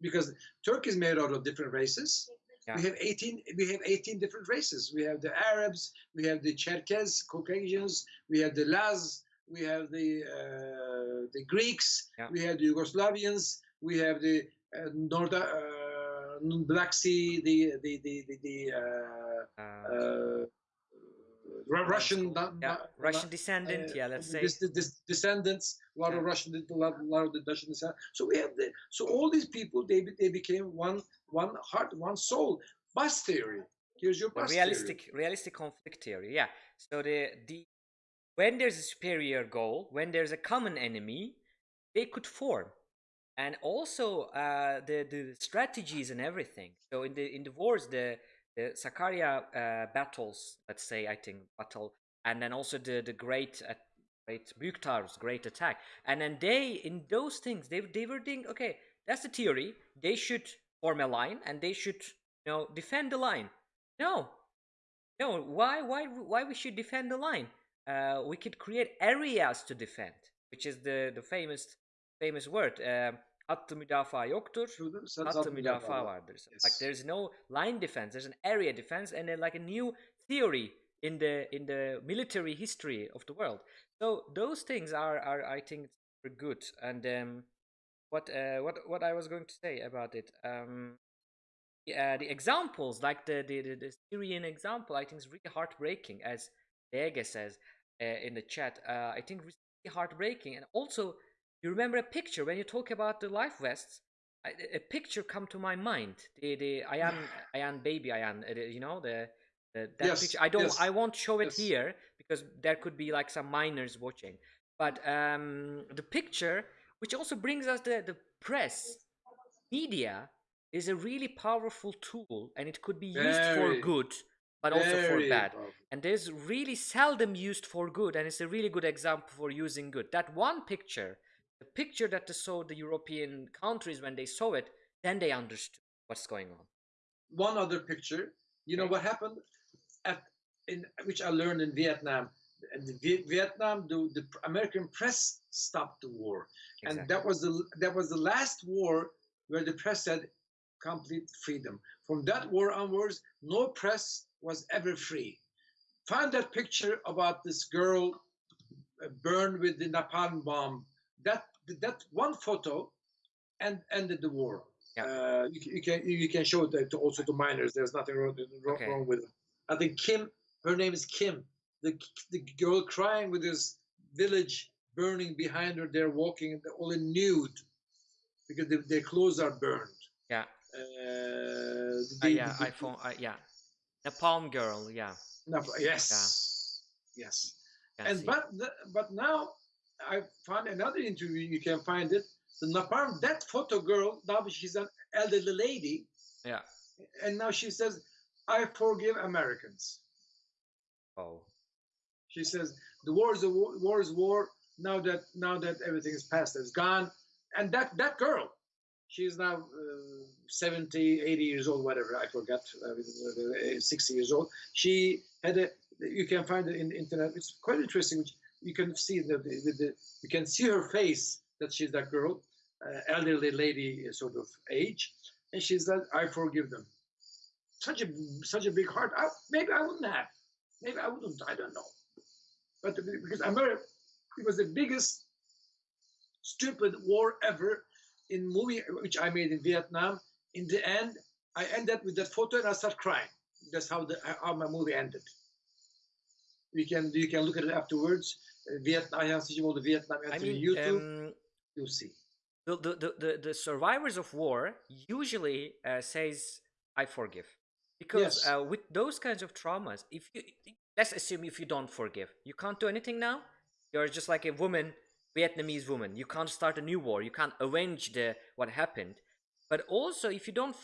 [SPEAKER 2] Because Turkey is made out of different races.
[SPEAKER 1] Yeah.
[SPEAKER 2] We have 18. We have 18 different races. We have the Arabs. We have the Cherkess, Caucasians. We have the Laz. We have the uh, the Greeks.
[SPEAKER 1] Yeah.
[SPEAKER 2] We have the Yugoslavians. We have the uh, North uh, Black Sea. The the the the, the uh,
[SPEAKER 1] uh,
[SPEAKER 2] uh, Ru- Russian.
[SPEAKER 1] yeah russian descendant
[SPEAKER 2] uh,
[SPEAKER 1] yeah let's say
[SPEAKER 2] this, this descendants, a lot of
[SPEAKER 1] Yeah.
[SPEAKER 2] Russian, a lot, a lot of the Dutch descendants. So we have the, so all these people, they they became one one heart, one soul. Bus theory. Here's your
[SPEAKER 1] the
[SPEAKER 2] bus
[SPEAKER 1] realistic realistic conflict theory yeah so the the when there's a superior goal when there's a common enemy they could form. And also uh, the the strategies and everything. So in the in the wars the the Sakarya uh, battles let's say i think battle and then also the the great uh, great Mukhtar's great attack. And then they in those things they they were thinking okay that's the theory. They should form a line and they should you know defend the line. No. No why why why we should defend the line uh, we could create areas to defend which is the the famous famous word um, hattı müdafaa yoktur. Hattı müdafaa vardır like
[SPEAKER 2] Yes.
[SPEAKER 1] there's no line defense there's an area defense and then like a new theory in the in the military history of the world so those things are are i think good and um what uh what what i was going to say about it um yeah, the examples like the, the the the Syrian example, I think is really heartbreaking, as Dege says uh, in the chat. Uh, I think really heartbreaking, and also you remember a picture when you talk about the life vests. I, a picture come to my mind. The the Aylan Aylan baby Aylan, uh, the- you know the. the that
[SPEAKER 2] Yes,
[SPEAKER 1] picture. I don't.
[SPEAKER 2] yes,
[SPEAKER 1] I won't show it
[SPEAKER 2] yes.
[SPEAKER 1] here because there could be like some minors watching. But um, the picture, which also brings us the the press, media is a really powerful tool and it could be used for
[SPEAKER 2] Very,
[SPEAKER 1] good but also for bad
[SPEAKER 2] powerful.
[SPEAKER 1] and there's really seldom used for good and it's a really good example for using good that one picture the picture that they saw the european countries when they saw it then they understood what's going on
[SPEAKER 2] One other picture. You know what happened at in which I learned in Vietnam. And Vietnam, the, the American press stopped the war. and that was the that was the last war where the press had complete freedom. From that war onwards, no press was ever free. Find that picture about this girl uh, burned with the napalm bomb. That that one photo, and ended the war.
[SPEAKER 1] Yeah.
[SPEAKER 2] Uh, you, can- you can you can show that to also to minors. There's nothing wrong, wrong,
[SPEAKER 1] Okay.
[SPEAKER 2] wrong with it. I think Kim, her name is Kim, the the girl crying with this village burning behind her. They're walking all in nude because their, their clothes are burned.
[SPEAKER 1] yeah
[SPEAKER 2] Uh,
[SPEAKER 1] uh,
[SPEAKER 2] they-
[SPEAKER 1] yeah
[SPEAKER 2] they-
[SPEAKER 1] iphone uh, yeah the palm girl yeah
[SPEAKER 2] no, yes, yes.
[SPEAKER 1] can
[SPEAKER 2] And but the, but now I found another interview. You can find it. The Napalm, that photo girl. Now she's an elderly lady,
[SPEAKER 1] yeah
[SPEAKER 2] and now she says, "I forgive Americans."
[SPEAKER 1] oh
[SPEAKER 2] She says, "The war is a war, war is war. Now that now that everything is past, it's gone." And that that girl, she's now uh, 70, 80 years old, whatever I forgot, uh, 60 years old. She had a. You can find it in the internet. It's quite interesting. You can see the, the, the you can see her face that she's that girl, uh, elderly lady uh, sort of age, and she's like, "I forgive them." Such a such a big heart. I, maybe I wouldn't have. Maybe I wouldn't. I don't know. But because America, It was the biggest stupid war ever in movie which I made in Vietnam. In the end, I ended with that photo and I start crying. That's how the how my movie ended. You can you can look at it afterwards. Uh, Vietnam, Ayhan Sicimoğlu Vietnam
[SPEAKER 1] I mean,
[SPEAKER 2] YouTube.
[SPEAKER 1] um,
[SPEAKER 2] you'll see.
[SPEAKER 1] the, the, the, the, the survivors of war usually uh, says i forgive because
[SPEAKER 2] Yes.
[SPEAKER 1] uh, with those kinds of traumas if you let's assume if you don't forgive you can't do anything now you're just like a woman vietnamese woman you can't start a new war you can't avenge the what happened but also if you don't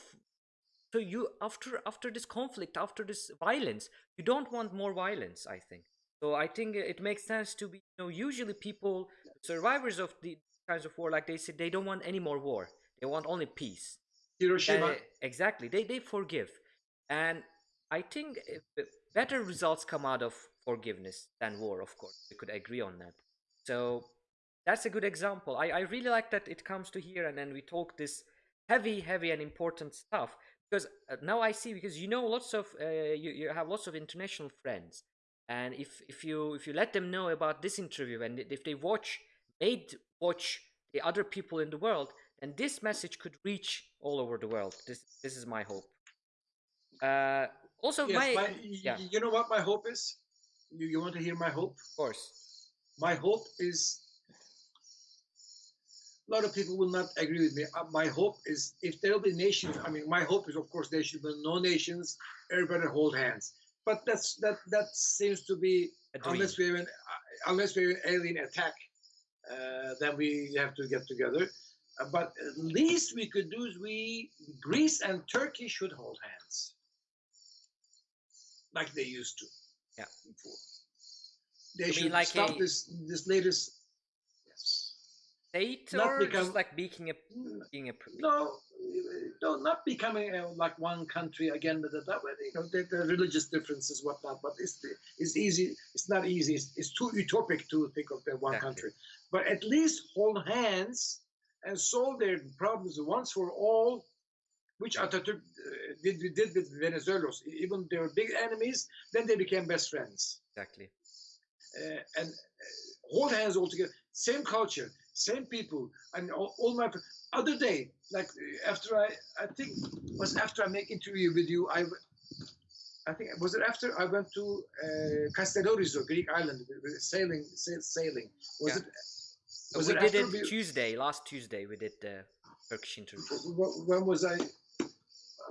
[SPEAKER 1] so you after after this conflict after this violence you don't want more violence i think so i think it makes sense to be you know usually people survivors of the kinds of war like they said they don't want any more war they want only peace
[SPEAKER 2] Hiroshima.
[SPEAKER 1] uh, exactly. They they forgive, and I think better results come out of forgiveness than war. Of course, we could agree on that. So that's a good example. I I really like that it comes to here, and then we talk this heavy, heavy, and important stuff because uh, now I see because you know lots of uh, you you have lots of international friends, and if if you if you let them know about this interview and if they watch made watch the other people in the world and this message could reach all over the world this this is my hope uh also
[SPEAKER 2] yes,
[SPEAKER 1] my,
[SPEAKER 2] my,
[SPEAKER 1] yeah
[SPEAKER 2] you know what my hope is? You, you want to hear my hope?
[SPEAKER 1] of course
[SPEAKER 2] My hope is a lot of people will not agree with me. Uh, my hope is if there will be nations, I mean, my hope is, of course, there should be no nations, everybody hold hands. But that's that that seems to be unless we have an uh, unless we have an alien attack, uh, then we have to get together. Uh, but at least we could do is we Greece and Turkey should hold hands, like they used to.
[SPEAKER 1] Yeah.
[SPEAKER 2] Before. They
[SPEAKER 1] You
[SPEAKER 2] should
[SPEAKER 1] like
[SPEAKER 2] stop
[SPEAKER 1] a-
[SPEAKER 2] this this latest.
[SPEAKER 1] State
[SPEAKER 2] not
[SPEAKER 1] or
[SPEAKER 2] become-
[SPEAKER 1] just like being a being a
[SPEAKER 2] No, no, not becoming uh, like one country again. But that, way, you know, the, the religious differences, whatnot. But it's it's easy. It's not easy. It's, it's too utopic to think of that one
[SPEAKER 1] Exactly.
[SPEAKER 2] country. But at least hold hands and solve their problems once for all, which Atatürk uh, did did with Venizelos. Even they were big enemies, then they became best friends.
[SPEAKER 1] exactly
[SPEAKER 2] Uh, and uh, hold hands all together. Same culture, same people, and all, all my other day, like after I, I think was after I make interview with you. I, I think was it after I went to uh, Castellorizo, Greek island, sailing, sailing. Was
[SPEAKER 1] Yeah.
[SPEAKER 2] it?
[SPEAKER 1] Uh,
[SPEAKER 2] Was
[SPEAKER 1] we
[SPEAKER 2] it
[SPEAKER 1] did it
[SPEAKER 2] we-
[SPEAKER 1] tuesday last tuesday we did the turkish interview
[SPEAKER 2] when was I?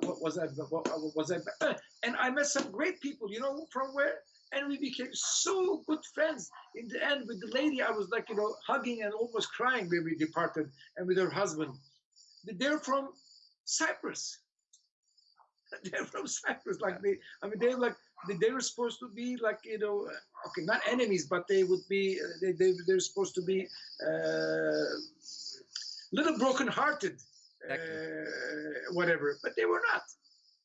[SPEAKER 2] What was I? What, was I? And I met some great people. You know from where? And we became so good friends. In the end, with the lady, I was like, you know, hugging and almost crying when we departed, and with her husband. They're from Cyprus. They're from Cyprus. Like they, I mean, they're like they, they were supposed to be like you know, uh, okay, not enemies, but they would be. uh, They, they they're supposed to be. Uh, little broken-hearted, uh, whatever. But they were not,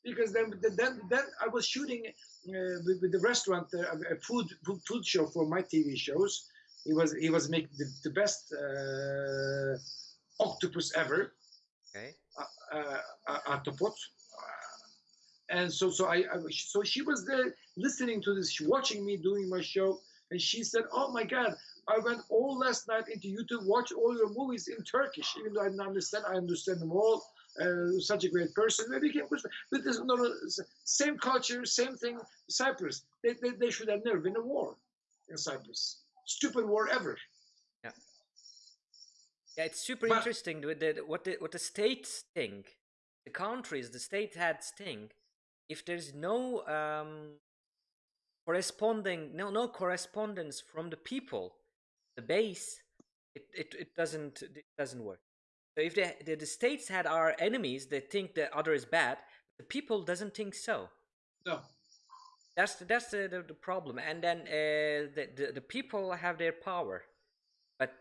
[SPEAKER 2] because then then then I was shooting uh, with, with the restaurant uh, a food food show for my TV shows. He was he was making the, the best uh, octopus ever,
[SPEAKER 1] okay
[SPEAKER 2] uh, uh, octopus. And so, so I, I, so she was there listening to this, watching me doing my show, and she said, "Oh my God, I went all last night into YouTube, watch all your movies in Turkish, even though I didn't understand. I understand them all. Uh, such a great person. Became good. But this, no, same culture, same thing. Cyprus. They, they, they should have never been a war in Cyprus. Stupid war ever.
[SPEAKER 1] Yeah. Yeah it's super
[SPEAKER 2] But-
[SPEAKER 1] interesting with the what the what the states think the countries the state heads think if there's no um corresponding no no correspondence from the people the base it it, it doesn't it doesn't work so if the, the the states had our enemies they think the other is bad the people doesn't think so.
[SPEAKER 2] No.
[SPEAKER 1] that's the, that's the, the, the problem. And then uh, the, the the people have their power. But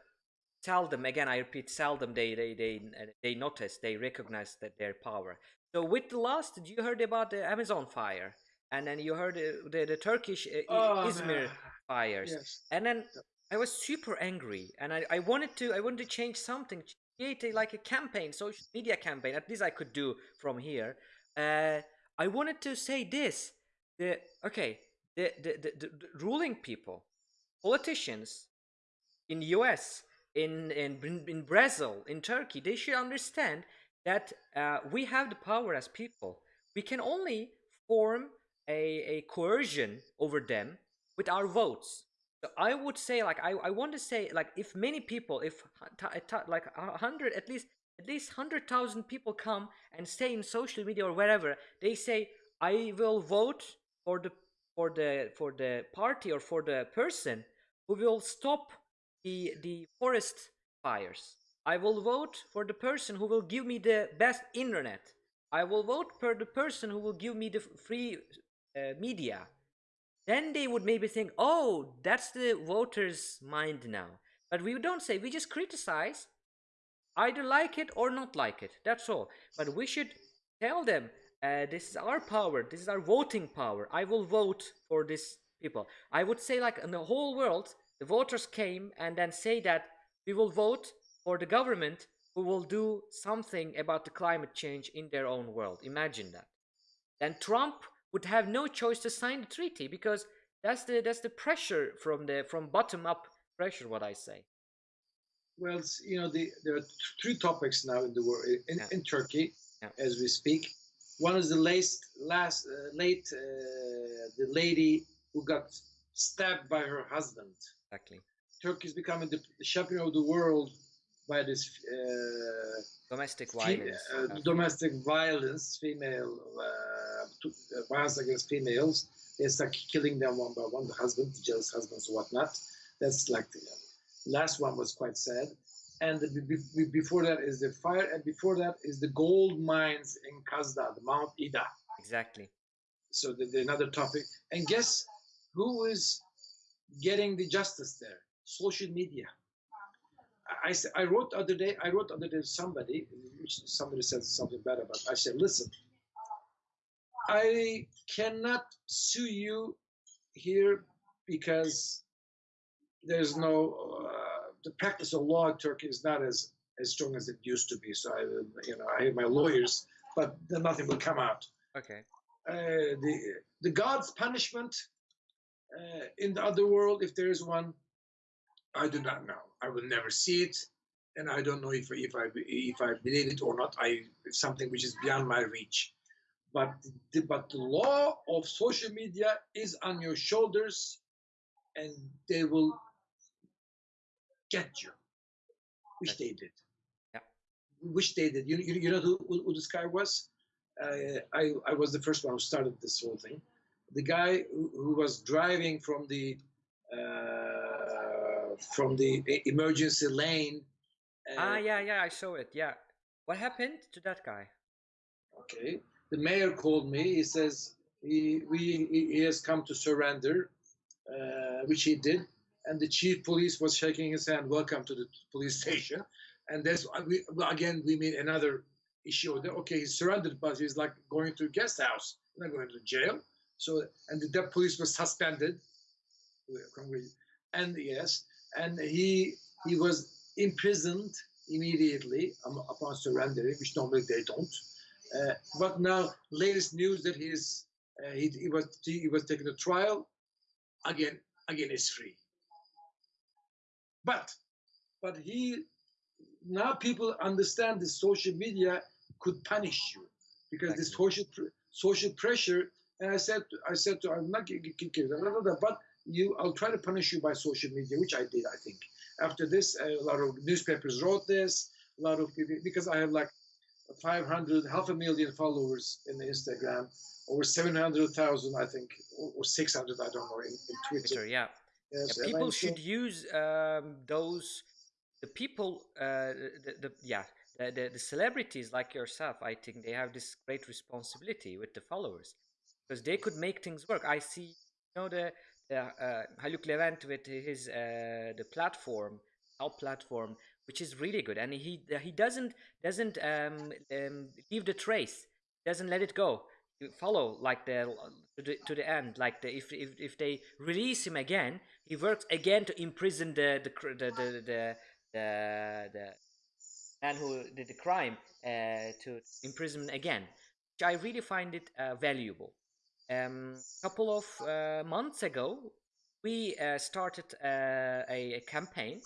[SPEAKER 1] seldom again i repeat seldom they they they they notice they recognize that their power. So with the last you heard about the amazon fire. And then you heard uh, the, the turkish uh,
[SPEAKER 2] Oh,
[SPEAKER 1] izmir
[SPEAKER 2] man.
[SPEAKER 1] fires.
[SPEAKER 2] Yes.
[SPEAKER 1] and then i was super angry. And i, I wanted to i wanted to change something create a, like a campaign social media campaign at least i could do from here uh, i wanted to say this the okay the the, the, the, ruling people politicians in the US, in in in Brazil, in Turkey, they should understand that uh, we have the power as people. We can only form a, a coercion over them with our votes. I would say, like, I, I want to say, like, if many people, if like a hundred, at least, at least hundred thousand people come and say in social media or wherever, they say, I will vote for the for the for the party or for the person who will stop the the forest fires. I will vote for the person who will give me the best internet. I will vote for the person who will give me the free uh, media. Then they would maybe think, oh, that's the voters' mind now. But we don't say, we just criticize, either like it or not like it. That's all. But we should tell them, uh, this is our power, this is our voting power. I will vote for these people. I would say, like in the whole world, the voters came and then say that we will vote for the government who will do something about the climate change in their own world. Imagine that. Then Trump would have no choice to sign the treaty because that's the that's the pressure from the from bottom up pressure. What I say.
[SPEAKER 2] Well, you know, the, there are th- three topics now in the world in,
[SPEAKER 1] Yeah.
[SPEAKER 2] in Turkey
[SPEAKER 1] Yeah.
[SPEAKER 2] as we speak. One is the last, last, uh, late, uh, the lady who got stabbed by her husband.
[SPEAKER 1] Exactly.
[SPEAKER 2] Turkey is becoming the, the champion of the world by this uh,
[SPEAKER 1] Domestic violence.
[SPEAKER 2] uh,
[SPEAKER 1] Yeah.
[SPEAKER 2] domestic violence, female uh, to, uh, violence against females. They start killing them one by one, the husband, the jealous husbands, whatnot. That's like the last one was quite sad. And the, be, be- before that is the fire, and before that is the gold mines in Kazda, the Mount Ida.
[SPEAKER 1] Exactly.
[SPEAKER 2] So the, the, another topic. And guess who is getting the justice there? Social media. I, I, wrote the other day. I wrote the other day to somebody. Somebody said something bad about. I said, listen. I cannot sue you here because there's no uh, the practice of law in Turkey is not as as strong as it used to be. So I, you know, I have my lawyers, but then nothing will come out
[SPEAKER 1] Okay.
[SPEAKER 2] uh, the the God's punishment uh, in the other world, if there is one, I do not know. I will never see it, and I don't know if if I if I believe it or not. I it's something which is beyond my reach. But the, but the law of social media is on your shoulders, and they will get you, which they did.
[SPEAKER 1] Yeah.
[SPEAKER 2] Which they did. You you, you know who, who who this guy was? uh, I, I was the first one who started this whole thing. The guy who, who was driving from the uh, from the emergency lane. uh,
[SPEAKER 1] ah, yeah, yeah, I saw it. Yeah. What happened to that guy?
[SPEAKER 2] Okay. The mayor called me. He says he we he has come to surrender, uh, which he did. And the chief police was shaking his hand. Welcome to the police station. And that's we, again we meet another issue. Okay, he surrendered, but he's like going to a guest house, not going to jail. So and the, police was suspended. And yes, and he he was imprisoned immediately um, upon surrendering, which normally they don't. Uh, but now, latest news that he's uh, he, he was he was taken to trial. Again, again, is free. But but he now people understand the social media could punish you because this
[SPEAKER 1] Exactly.
[SPEAKER 2] social social pressure. And I said I said to I'm not but you I'll try to punish you by social media, which I did. I think after this, a lot of newspapers wrote this. A lot of people because I have like 500, half a million followers in Instagram, over 700,000, I think, or, or 600, I don't know, in, in Twitter.
[SPEAKER 1] Yeah.
[SPEAKER 2] Yes,
[SPEAKER 1] Yeah, people should use um, those the people uh, the, the yeah the, the, the celebrities like yourself i think they have this great responsibility with the followers because they could make things work i see you know the, Haluk Levent with his uh, the platform our platform which is really good. And he he doesn't doesn't um, um, leave the trace. Doesn't let it go. You follow like the to the, to the end. Like the if, if if they release him again he works again to imprison the the the the the, the, the man who did the crime uh, to imprison again which i really find it uh, valuable um couple of uh, months ago we uh, started uh, a, a campaign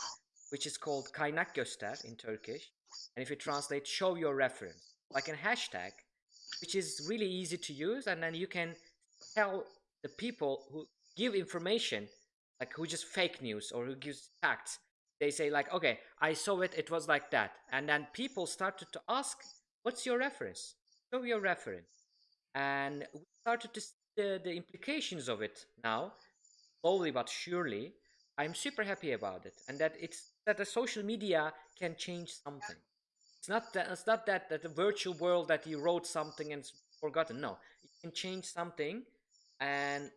[SPEAKER 1] which is called Kaynak Göster in Turkish, and if you translate, show your reference, like a hashtag, which is really easy to use, and then you can tell the people who give information, like who just fake news or who gives facts. They say like, okay, I saw it, it was like that, and then people started to ask, what's your reference? Show your reference, and we started to see the, the implications of it now, slowly but surely. I'm super happy about it, and that it's that the social media can change something. It's not that it's not that that the virtual world that you wrote something and it's forgotten. No, it can change something, and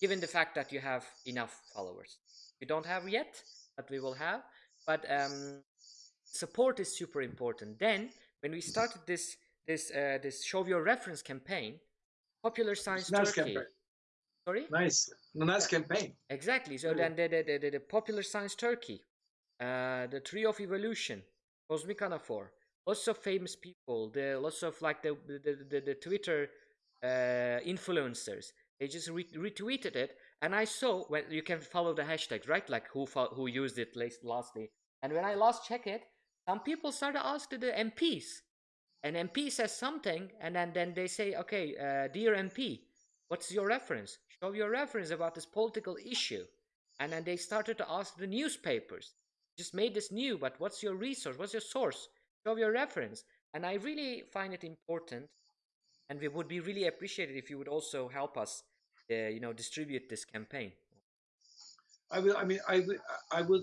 [SPEAKER 1] given the fact that you have enough followers, you don't have yet, but we will have. But um, support is super important. Then when we started this this uh, this show your reference campaign, Popular Science
[SPEAKER 2] nice
[SPEAKER 1] Turkey.
[SPEAKER 2] campaign.
[SPEAKER 1] Sorry.
[SPEAKER 2] Nice, nice campaign.
[SPEAKER 1] Exactly. So then the, the, the, the Popular Science Turkey, uh, the Tree of Evolution, Kozmik Anafor, lots of famous people, the lots of like the the, the, the Twitter uh, influencers. They just re- retweeted it, and I saw when you can follow the hashtags, right? Like who who used it last, lastly. And when I last check it, some people started asking the MPs, and MP says something, and then then they say, okay, uh, dear MP, what's your reference? Show your reference about this political issue. And then they started to ask the newspapers, just made this new, but what's your resource? What's your source? Show your reference. And I really find it important, and we would be really appreciated if you would also help us, uh, you know, distribute this campaign.
[SPEAKER 2] I will. I mean, I will. I will.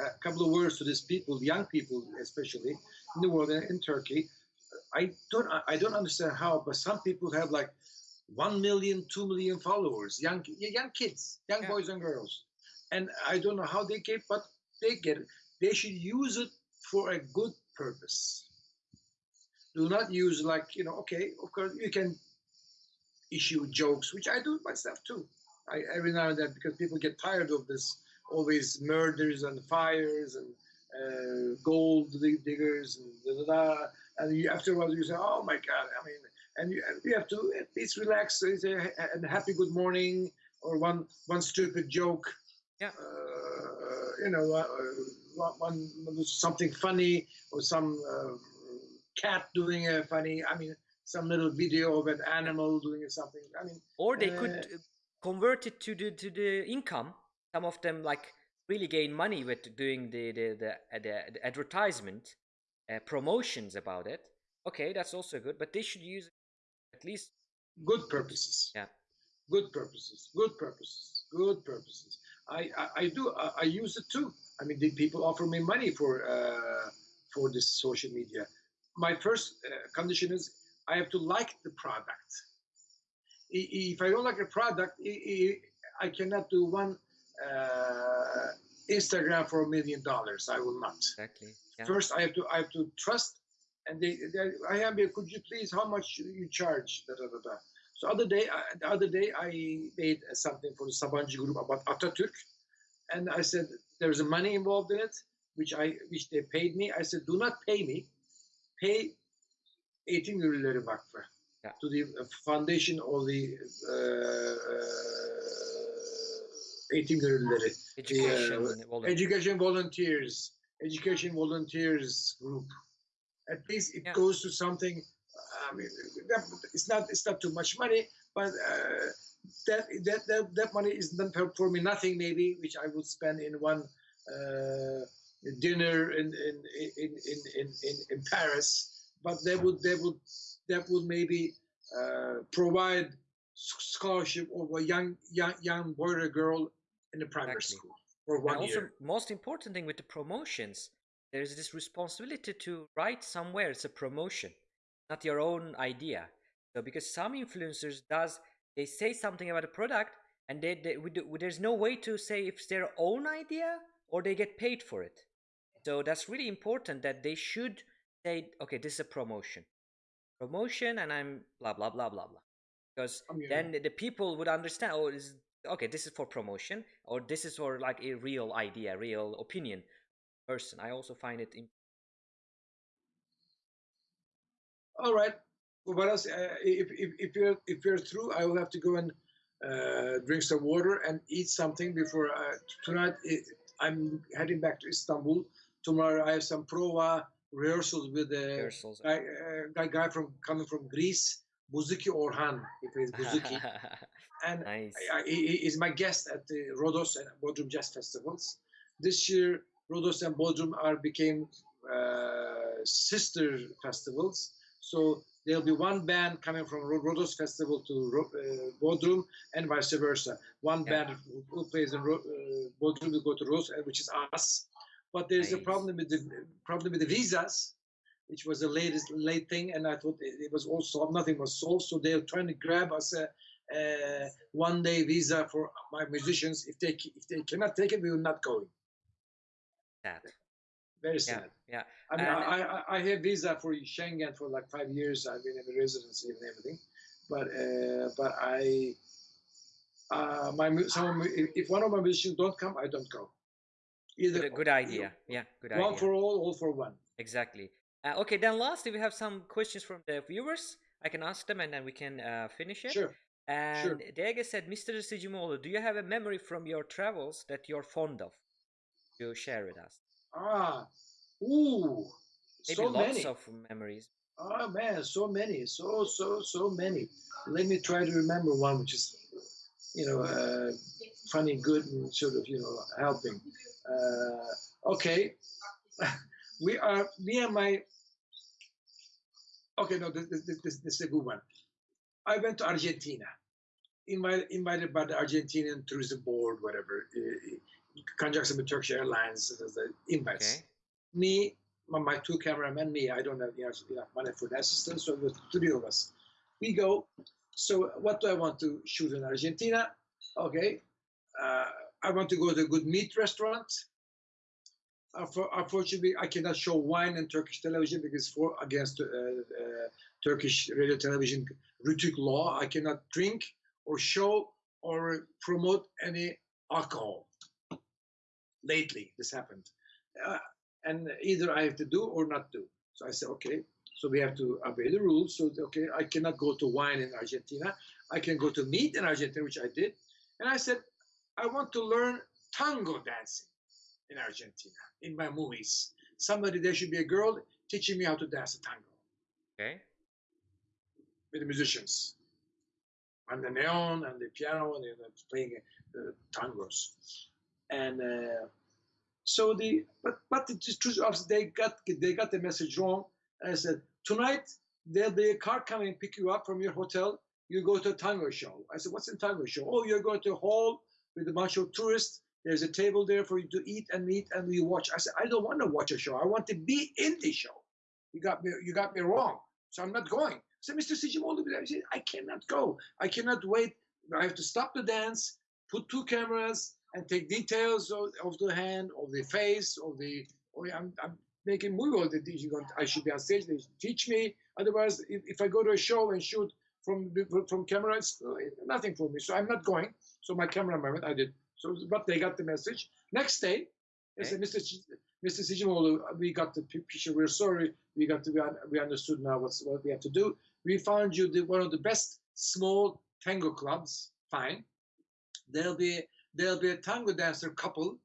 [SPEAKER 2] A couple of words to these people, young people especially in the world and in Turkey. I don't. I don't understand how, but some people have like one million, two million followers, young young kids, young
[SPEAKER 1] Yeah.
[SPEAKER 2] boys and girls, and I don't know how they get, but they get it. They should use it for a good purpose. Do not use like you know. Okay, of course you can issue jokes, which I do myself too. I, every now and then because people get tired of this always murders and fires and uh, gold diggers and da, da, da. and you, after a while you say oh my god i mean and you, you have to at least relax and say a, happy good morning or one one stupid joke
[SPEAKER 1] Yeah.
[SPEAKER 2] uh, you know uh, one, one something funny or some uh, cat doing a funny i mean some little video of an animal doing something i mean
[SPEAKER 1] Or they could
[SPEAKER 2] Uh,
[SPEAKER 1] uh, convert it to the to the income. Some of them like really gain money with doing the the the, uh, the, the advertisement uh, promotions about it. Okay, that's also good, but they should use it at least.
[SPEAKER 2] good purposes.
[SPEAKER 1] Yeah.
[SPEAKER 2] Good purposes. Good purposes. Good purposes. I I, I do. I, I use it too. I mean, the people offer me money for uh, for this social media. My first uh, condition is I have to like the product. If I don't like a product, i- i- I cannot do one uh, Instagram for a million dollars. I will not.
[SPEAKER 1] Exactly. Yeah.
[SPEAKER 2] First, I have to I have to trust, and they, they I am here. Could you please? How much you charge? Da, da, da, da. So other day, I, the other day, I made something for the Sabancı group about Atatürk, and I said there's a money involved in it, which I which they paid me. I said do not pay me, pay Eğitim Gönüllüleri Vakfı
[SPEAKER 1] Yeah.
[SPEAKER 2] to the uh, foundation of the uh, Eğitim Gönüllüleri.
[SPEAKER 1] Education.
[SPEAKER 2] uh,
[SPEAKER 1] volunteer.
[SPEAKER 2] Education volunteers, education volunteers group. At least it
[SPEAKER 1] Yeah.
[SPEAKER 2] goes to something. I mean, it's not it's not too much money, but uh, that, that that that money is not for, for me nothing maybe, which I would spend in one uh, dinner in in, in, in, in, in in Paris. But that would that would that would maybe uh, provide scholarship of a young young young boy or girl in the primary
[SPEAKER 1] Exactly.
[SPEAKER 2] school for
[SPEAKER 1] And also,
[SPEAKER 2] year.
[SPEAKER 1] most important thing with the promotions, there is this responsibility to write somewhere it's a promotion, not your own idea. So because some influencers does they say something about a product and they, they we do, there's no way to say if it's their own idea or they get paid for it. So that's really important that they should say, okay, this is a promotion, promotion, and I'm blah blah blah blah blah, because oh,
[SPEAKER 2] I mean,
[SPEAKER 1] then the people would understand. Oh, is okay. This is for promotion, or this is for like a real idea, real opinion person. I also find it.
[SPEAKER 2] All right. What else? Uh, if, if, if you're if you're through, I will have to go and uh, drink some water, and eat something before uh, tonight. It, I'm heading back to Istanbul. Tomorrow I have some prova rehearsals with the
[SPEAKER 1] Rehearsals.
[SPEAKER 2] guy, uh, guy, guy from coming from Greece, Buzuki Orhan. He plays Buzuki, and
[SPEAKER 1] nice.
[SPEAKER 2] I, he he is my guest at the Rhodos and Bodrum Jazz Festivals. This year, Rhodos and Bodrum are became uh, sister festivals. So there'll be one band coming from Ro- Rhodos Festival to Ro- uh, Bodrum and vice versa. One
[SPEAKER 1] Yeah.
[SPEAKER 2] band who, plays in Ro- uh, Bodrum will go to Rhodos, uh, which is us. But there's a problem with the problem with the visas, which was the latest late thing, and I thought it, it was all solved. Nothing was solved, so they're trying to grab us a, uh, one day visa for my musicians. If they if they cannot take it, we will not go.
[SPEAKER 1] Sad.
[SPEAKER 2] Very
[SPEAKER 1] Yeah,
[SPEAKER 2] sad.
[SPEAKER 1] yeah.
[SPEAKER 2] I mean,
[SPEAKER 1] And-
[SPEAKER 2] I, I, I have visa for Schengen for like five years. I've been in residency and everything, but uh, but I uh, my mu- some if, if one of my musicians don't come, I don't go. Either
[SPEAKER 1] Good, good idea. Yeah, good
[SPEAKER 2] one
[SPEAKER 1] idea.
[SPEAKER 2] for all, all for one.
[SPEAKER 1] Exactly. Uh, okay, then lastly, we have some questions from the viewers. I can ask them and then we can uh, finish it.
[SPEAKER 2] Sure.
[SPEAKER 1] And Dege said, Mr. Sicimoğlu, do you have a memory from your travels that you're fond of to share with us?
[SPEAKER 2] Ah, ooh,
[SPEAKER 1] Maybe
[SPEAKER 2] so
[SPEAKER 1] lots
[SPEAKER 2] many.
[SPEAKER 1] of memories.
[SPEAKER 2] Oh man, so many, so so so many. Let me try to remember one which is, you know, uh, funny, good, and sort of you know helping. Uh, okay, we are me and my. Okay, no, this, this, this, this is a good one. I went to Argentina, invited invited by the Argentinian tourism board, whatever, uh, conjunction with Turkish Airlines, the invites
[SPEAKER 1] Okay.
[SPEAKER 2] me, my, my two cameramen, me, I don't have you know, enough money for the assistant, so it was three of us. We go. So what do I want to shoot in Argentina? Okay, uh, I want to go to a good meat restaurant. Unfor- Unfortunately, I cannot show wine in Turkish television because for against uh, uh, Turkish radio television RTÜK law, I cannot drink or show or promote any alcohol. Lately, this happened. Uh, and either I have to do or not do. So I said, okay. So we have to obey the rules. So okay, I cannot go to wine in Argentina. I can go to meat in Argentina, which I did. And I said, I want to learn tango dancing in Argentina in my movies. Somebody there should be a girl teaching me how to dance the tango
[SPEAKER 1] Okay.
[SPEAKER 2] with the musicians and the neon and the piano and they're playing the tangos. And uh, so the but but the truth of they got they got the message wrong. And I said tonight there'll be a car coming pick you up from your hotel. You go to a tango show. I said, what's a tango show? Oh, you're going to a hall with a bunch of tourists. There's a table there for you to eat and meet, and you watch. I said, I don't want to watch a show. I want to be in the show. You got me. You got me wrong. So I'm not going. I said, Mr. Sicimoğlu, I said, I cannot go. I cannot wait. I have to stop the dance, put two cameras, and take details of, of the hand, of the face, of the. Oh, yeah, I'm, I'm making movie. All the things. I should be on stage. They teach me. Otherwise, if, if I go to a show and shoot from from camera, it's nothing for me. So I'm not going. So my cameraman, I did. So, but they got the message. Next day, they said, Mr. Ch- Mr. Sicimoğlu, we got the picture. We're sorry. We got to. We, we understood now what's what we have to do. We found you the, one of the best small tango clubs. Fine. There'll be there'll be a tango dancer couple,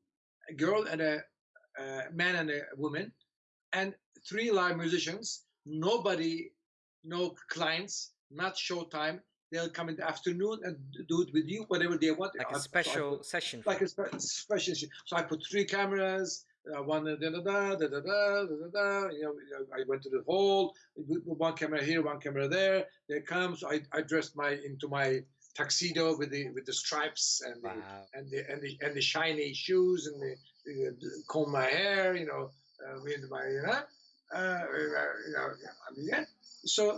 [SPEAKER 2] a girl and a, a man and a woman, and three live musicians. Nobody, no clients, not showtime. They'll come in the afternoon and do it with you, whatever they want.
[SPEAKER 1] Like a
[SPEAKER 2] so put-
[SPEAKER 1] special session.
[SPEAKER 2] like a spe- special. So I put three cameras. Uh, one da da da da da da da da da. You know, I went to the hall. One camera here, one camera there. They come. So I, I dressed my into my tuxedo with the with the stripes and the
[SPEAKER 1] Wow.
[SPEAKER 2] and the and the and the shiny shoes and the, the, comb my hair. You know, uh, with my you know, uh, you know. I mean, yeah. So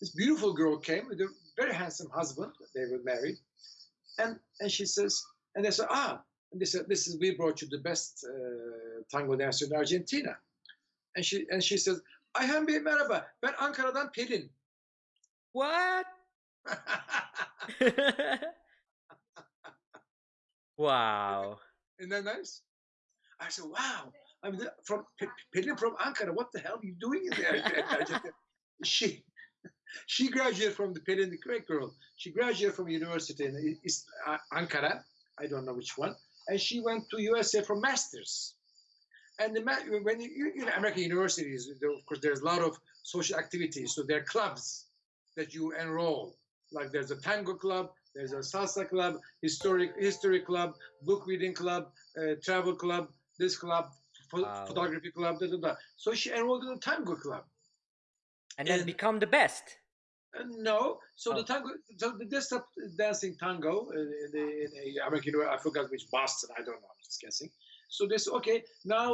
[SPEAKER 2] this beautiful girl came very handsome husband. They were married, and and she says, and they said, ah, and they said, this is we brought you the best uh, tango dancer in Argentina, and she and she says, Ayhan Bey merhaba, ben Ankara'dan Pelin.
[SPEAKER 1] What? wow.
[SPEAKER 2] Isn't that nice? I said, wow, I'm from Pelin from Ankara. What the hell are you doing in there? she she graduated from the Pelin, the great girl. She graduated from university in Is- uh, Ankara. I don't know which one, and she went to USA for masters. And the when you, you know American universities, of course, there's a lot of social activities. So there are clubs that you enroll. Like there's a tango club, there's a salsa club, historic history club, book reading club, uh, travel club, this club,
[SPEAKER 1] Wow.
[SPEAKER 2] photography club, da, da, da. So she enrolled in a tango club.
[SPEAKER 1] And then
[SPEAKER 2] And-
[SPEAKER 1] become the best.
[SPEAKER 2] Uh, no, so
[SPEAKER 1] Oh.
[SPEAKER 2] the tango, so the desktop dancing tango in, in the in American, I forgot which Boston, I don't know, I'm just guessing. So this okay. Now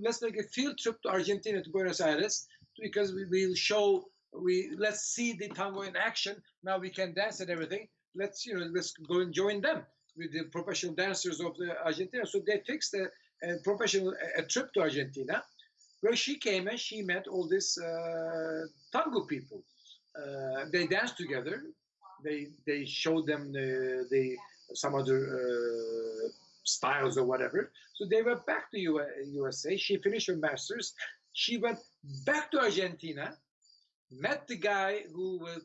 [SPEAKER 2] let's make a field trip to Argentina to Buenos Aires because we will show we let's see the tango in action. Now we can dance and everything. Let's you know let's go and join them with the professional dancers of the Argentina. So they fixed a, a professional a, a trip to Argentina, where she came and she met all these uh, tango people. Uh, they danced together. They they showed them the, the some other uh, styles or whatever. So they went back to USA. She finished her masters. She went back to Argentina, met the guy who were,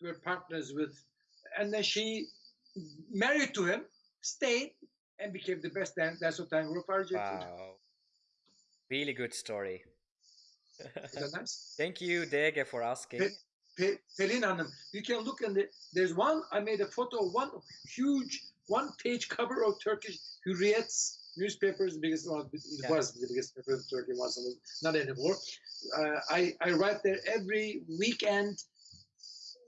[SPEAKER 2] were partners with, and then she married to him, stayed, and became the best dan- dancer tango of Argentina.
[SPEAKER 1] Wow. Really good story.
[SPEAKER 2] Is that nice?
[SPEAKER 1] Thank you, Dege, for asking.
[SPEAKER 2] Pe- Pe- Pelin Hanım, you can look in the. There's one. I made a photo of one huge one-page cover of Turkish Hürriyet newspapers. The biggest one. It
[SPEAKER 1] Yeah.
[SPEAKER 2] was the biggest paper in Turkey. Was not anymore. Uh, I I write there every weekend.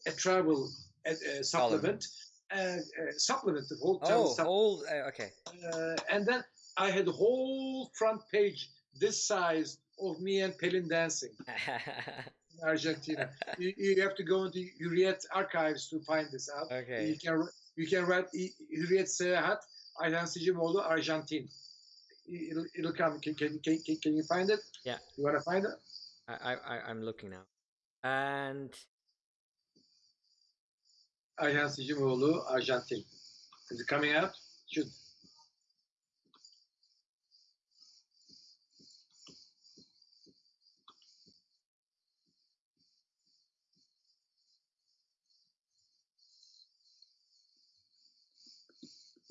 [SPEAKER 2] A travel uh, uh, supplement. Uh, uh, supplement the whole travel
[SPEAKER 1] Oh, all uh, okay.
[SPEAKER 2] uh, and then I had the whole front page this size of me and Pelin dancing in Argentina. you, you have to go into Hürriyet archives to find this out.
[SPEAKER 1] Okay.
[SPEAKER 2] You can you can write İ- Hürriyet Seyahat Ayhan Sicimoğlu Arjantin. It'll, it'll come. Can, can, can, can, you find it?
[SPEAKER 1] Yeah.
[SPEAKER 2] You want to find it?
[SPEAKER 1] I, I I- I'm looking now. And
[SPEAKER 2] Ayhan Sicimoğlu Arjantin. Is it coming out? Should.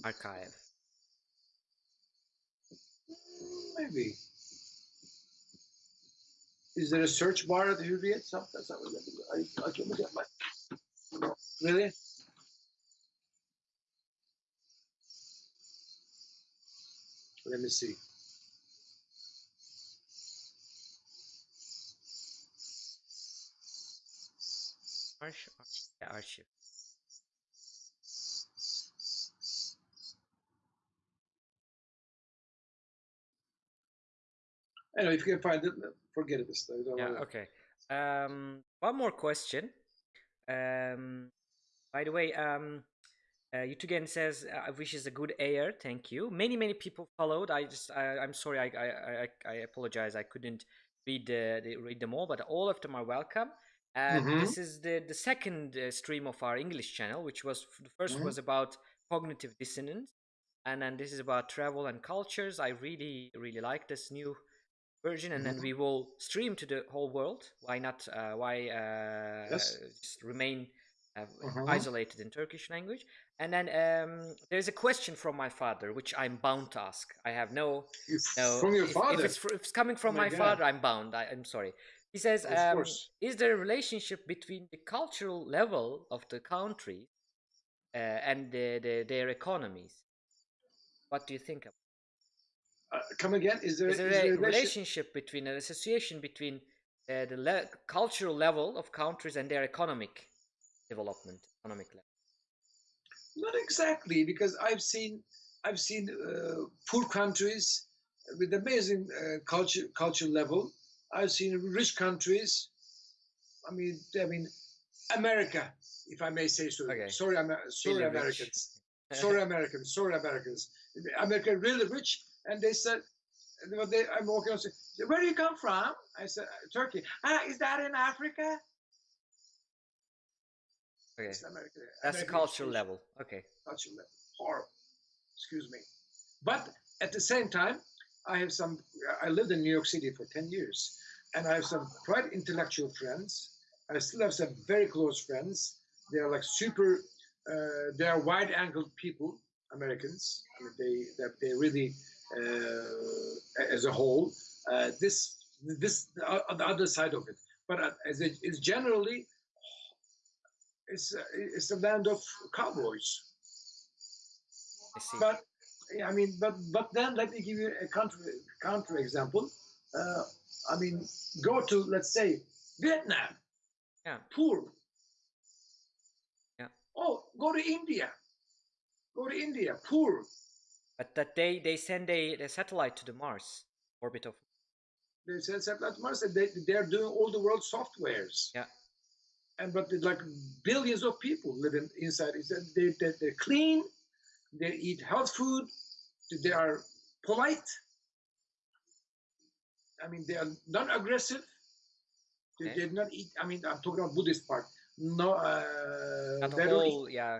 [SPEAKER 1] Archive.
[SPEAKER 2] Mm, maybe. Is there a search bar at the Hürriyet? Some- That's not what I, I can look at my. Really? Let me see.
[SPEAKER 1] Arch, yeah, archive.
[SPEAKER 2] Anyway, if you can find it, forget it. This time.
[SPEAKER 1] Yeah, okay. Um, one more question. Um, by the way, um, uh, Yutugen says, "I wish wishes a good air." Thank you. Many, many people followed. I just, I, I'm sorry. I, I, I, I apologize. I couldn't read the, the read them all, but all of them are welcome. And
[SPEAKER 2] Mhm.
[SPEAKER 1] this is the the second uh, stream of our English channel, which was the 1st
[SPEAKER 2] Mhm.
[SPEAKER 1] was about cognitive dissonance, and then this is about travel and cultures. I really, really like this new version and then
[SPEAKER 2] Mhm.
[SPEAKER 1] we will stream to the whole world why not uh, why uh,
[SPEAKER 2] Yes.
[SPEAKER 1] just remain uh,
[SPEAKER 2] Mhm.
[SPEAKER 1] isolated in turkish language and then um, there's a question from my father which i'm bound to ask i have no no
[SPEAKER 2] From your
[SPEAKER 1] if,
[SPEAKER 2] father?
[SPEAKER 1] if it's, if it's coming from
[SPEAKER 2] my
[SPEAKER 1] my, father i'm bound I, i'm sorry he says um, is there a relationship between the cultural level of the country uh, and the, the, their economies what do you think of
[SPEAKER 2] Uh, come again? Is there,
[SPEAKER 1] is there
[SPEAKER 2] is
[SPEAKER 1] a
[SPEAKER 2] there relation-
[SPEAKER 1] relationship between an association between uh, the le- cultural level of countries and their economic development economic level
[SPEAKER 2] Not exactly, because I've seen I've seen uh, poor countries with amazing uh, culture culture level. I've seen rich countries. I mean, I mean, America, if I may say so.
[SPEAKER 1] Okay.
[SPEAKER 2] Sorry, Amer- sorry. Americans. sorry, Americans. Sorry, Americans. America really rich, and they said, they, I'm walking. Say, where do you come from? I said, Turkey. Ah, is that in Africa?
[SPEAKER 1] okay
[SPEAKER 2] It's America.
[SPEAKER 1] that's the cultural level okay
[SPEAKER 2] cultural level. Horrible. Excuse me. But at the same time, I have some. I lived in New York City for ten years, and I have some quite intellectual friends. I still have some very close friends. They are like super. Uh, they are wide-angled people, Americans. I mean, they that they really, as a whole, uh, this this uh, the other side of it. But uh, as it is generally, it's uh, it's a land of cowboys.
[SPEAKER 1] I see.
[SPEAKER 2] But I mean, but but then let me give you a counter counter example. Uh, I mean, go to let's say Vietnam.
[SPEAKER 1] Yeah.
[SPEAKER 2] Poor.
[SPEAKER 1] Yeah.
[SPEAKER 2] Oh, go to India. Go to India. Poor.
[SPEAKER 1] But that they they send a, a satellite to the Mars orbit of.
[SPEAKER 2] They said satellite Mars. and They they are doing all the world softwares.
[SPEAKER 1] Yeah.
[SPEAKER 2] And but like billions of people living inside. They they they're clean. They eat health food. They are polite. I mean, they are non-aggressive. They
[SPEAKER 1] Okay.
[SPEAKER 2] did not eat. I mean, I'm talking about Buddhist part. No, uh,
[SPEAKER 1] Not
[SPEAKER 2] they don't
[SPEAKER 1] whole, yeah,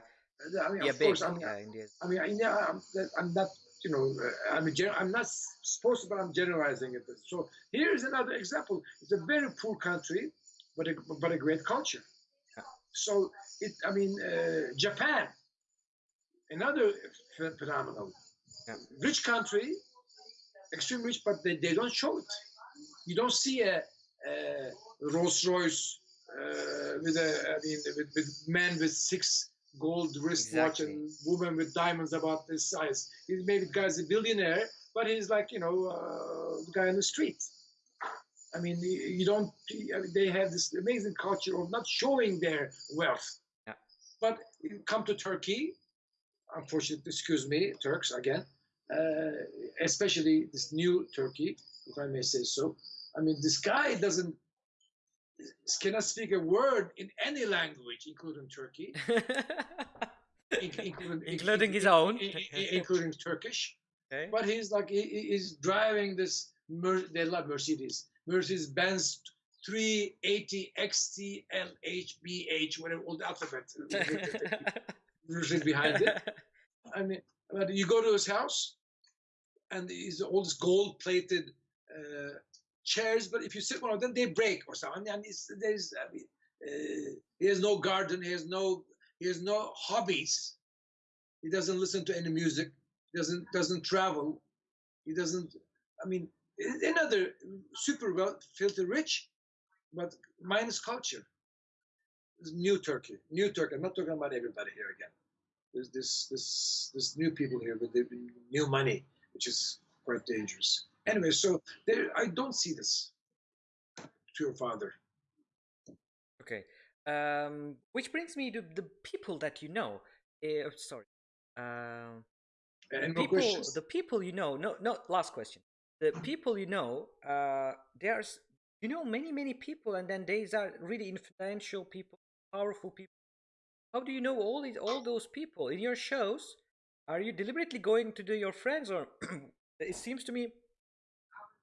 [SPEAKER 2] I mean,
[SPEAKER 1] yeah,
[SPEAKER 2] of course, I mean,
[SPEAKER 1] yeah, India.
[SPEAKER 2] I mean, I, yeah, I'm, I'm not, you know, uh, I'm, a gen- I'm not supposed to, but I'm generalizing it. So here's another example. It's a very poor country, but a, but a great culture. So it, I mean, uh, Japan, another ph- phenomenal,
[SPEAKER 1] Yeah.
[SPEAKER 2] rich country, extremely rich, but they, they don't show it. You don't see a, a Rolls Royce uh, with a, I mean, with, with man with six gold wristwatch
[SPEAKER 1] Exactly.
[SPEAKER 2] and woman with diamonds about this size. He's maybe the guy's a billionaire, but he's like you know uh, the guy on the street. I mean, you you don't. I mean, they have this amazing culture of not showing their wealth.
[SPEAKER 1] Yeah.
[SPEAKER 2] But come to Turkey, unfortunately, excuse me, Turks again, uh, especially this new Turkey, if I may say so. I mean, this guy doesn't cannot speak a word in any language, including Turkey, in- including,
[SPEAKER 1] Including his own.
[SPEAKER 2] in- in- including Turkish.
[SPEAKER 1] okay.
[SPEAKER 2] But he's like he, he- he's driving this. Mer- they love Mercedes, Mercedes Benz 380 XT LHBH, whatever all the alphabet Mercedes behind it. I mean, but you go to his house, and he's all this gold-plated uh, chairs. But if you sit one of them, they break or something. And there's, I mean, uh, he has no garden. He has no, he has no hobbies. He doesn't listen to any music. Doesn't doesn't travel. He doesn't. I mean, another super well filthy rich, but minus culture. New Turkey, new Turkey. I'm not talking about everybody here again. There's this this this new people here with the new money, which is quite dangerous. Anyway, so there, I don't see this to your father.
[SPEAKER 1] Okay. Um, which brings me to the people that you know. Uh, sorry. Um,
[SPEAKER 2] And
[SPEAKER 1] the people,
[SPEAKER 2] questions.
[SPEAKER 1] the people you know. No, no. Last question. The people you know. Uh, there's you know many many people, and then these are really influential people, powerful people. How do you know all these all those people in your shows? Are you deliberately going to do your friends, or it seems to me